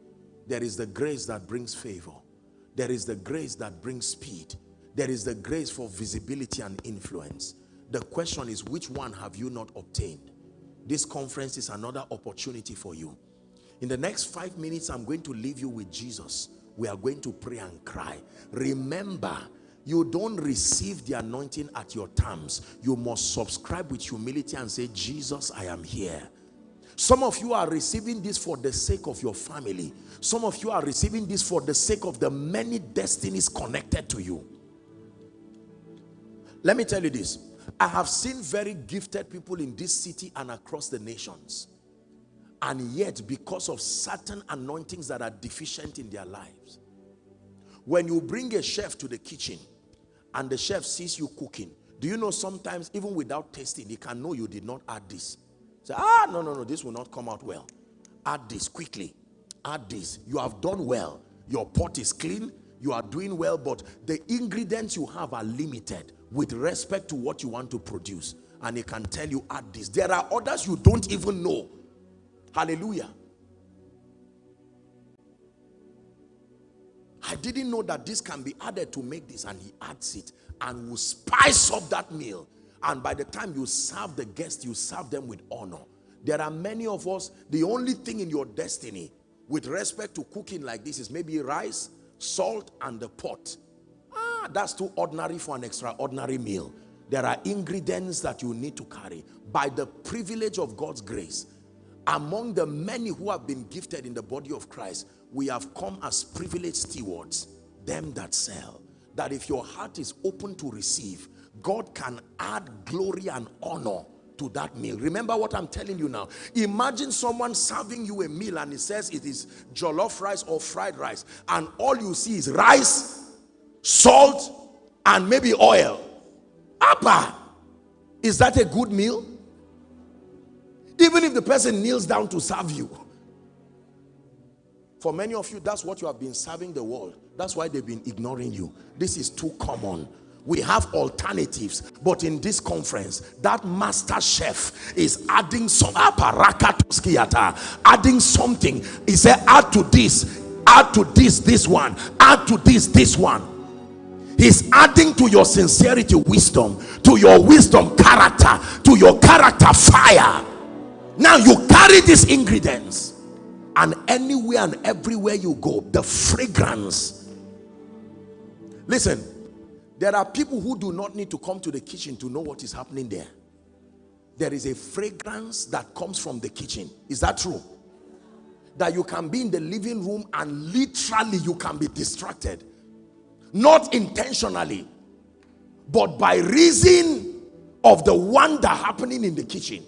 There is the grace that brings favor. There is the grace that brings speed. There is the grace for visibility and influence. The question is which one have you not obtained? This conference is another opportunity for you in the next five minutes, I'm going to leave you with Jesus. We are going to pray and cry. Remember, you don't receive the anointing at your terms. You must subscribe with humility and say, Jesus, I am here. Some of you are receiving this for the sake of your family. Some of you are receiving this for the sake of the many destinies connected to you. Let me tell you this. I have seen very gifted people in this city and across the nations and yet because of certain anointings that are deficient in their lives when you bring a chef to the kitchen and the chef sees you cooking do you know sometimes even without tasting he can know you did not add this? Say ah no no no this will not come out well. Add this quickly. Add this. You have done well. Your pot is clean. You are doing well but the ingredients you have are limited with respect to what you want to produce. And he can tell you add this. There are others you don't even know Hallelujah. I didn't know that this can be added to make this and he adds it and will spice up that meal. And by the time you serve the guest you serve them with honor. There are many of us the only thing in your destiny with respect to cooking like this is maybe rice salt and the pot. Ah that's too ordinary for an extraordinary meal. There are ingredients that you need to carry. By the privilege of God's grace among the many who have been gifted in the body of Christ, we have come as privileged stewards, them that sell. That if your heart is open to receive, God can add glory and honor to that meal. Remember what I'm telling you now. Imagine someone serving you a meal and he says it is jollof rice or fried rice and all you see is rice, salt, and maybe oil. Appa, is that a good meal? Even if the person kneels down to serve you. For many of you, that's what you have been serving the world. That's why they've been ignoring you. This is too common. We have alternatives, but in this conference, that master chef is adding some adding something. He said, add to this, add to this, this one, add to this, this one. He's adding to your sincerity wisdom, to your wisdom character, to your character fire. Now you carry these ingredients and anywhere and everywhere you go, the fragrance. Listen, there are people who do not need to come to the kitchen to know what is happening there. There is a fragrance that comes from the kitchen. Is that true? That you can be in the living room and literally you can be distracted. Not intentionally, but by reason of the wonder happening in the kitchen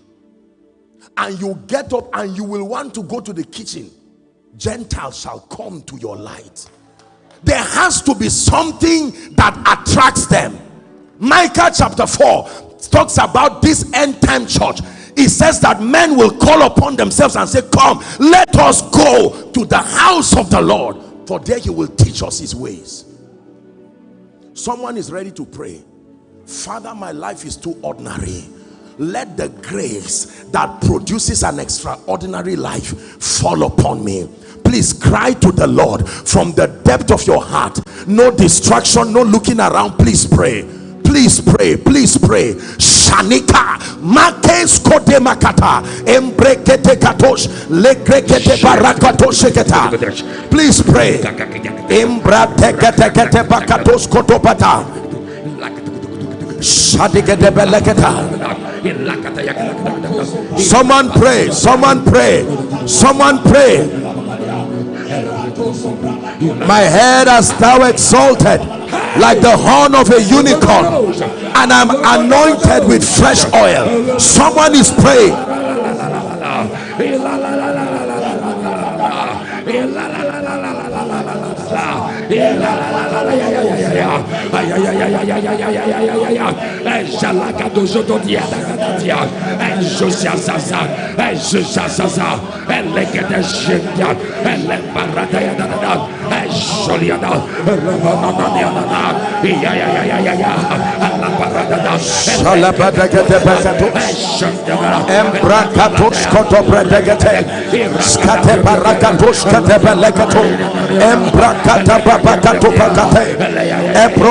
and you get up and you will want to go to the kitchen gentiles shall come to your light. There has to be something that attracts them. Micah chapter 4 talks about this end time church. It says that men will call upon themselves and say come let us go to the house of the lord for there he will teach us his ways. Someone is ready to pray. Father my life is too ordinary let the grace that produces an extraordinary life fall upon me please cry to the lord from the depth of your heart no distraction no looking around please pray please pray please pray shanika makes kote makata embrekete katosh lekrekete barakatosh sheketa please pray embratekete bakatos kotopata Someone pray, someone pray, someone pray. My head has thou exalted like the horn of a unicorn, and I'm anointed with fresh oil. Someone is praying. Skate Kate Belekato, Embrakata Babakato Pakate,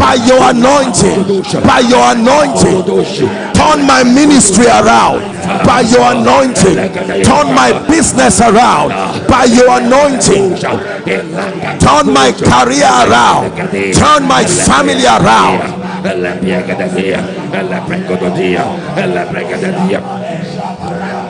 By your anointing. By your anointing. Turn my ministry around by your anointing. Turn my business around by your anointing. Turn my career around. Turn my family around. Ella piega de dia, prego de dia, prega de dia.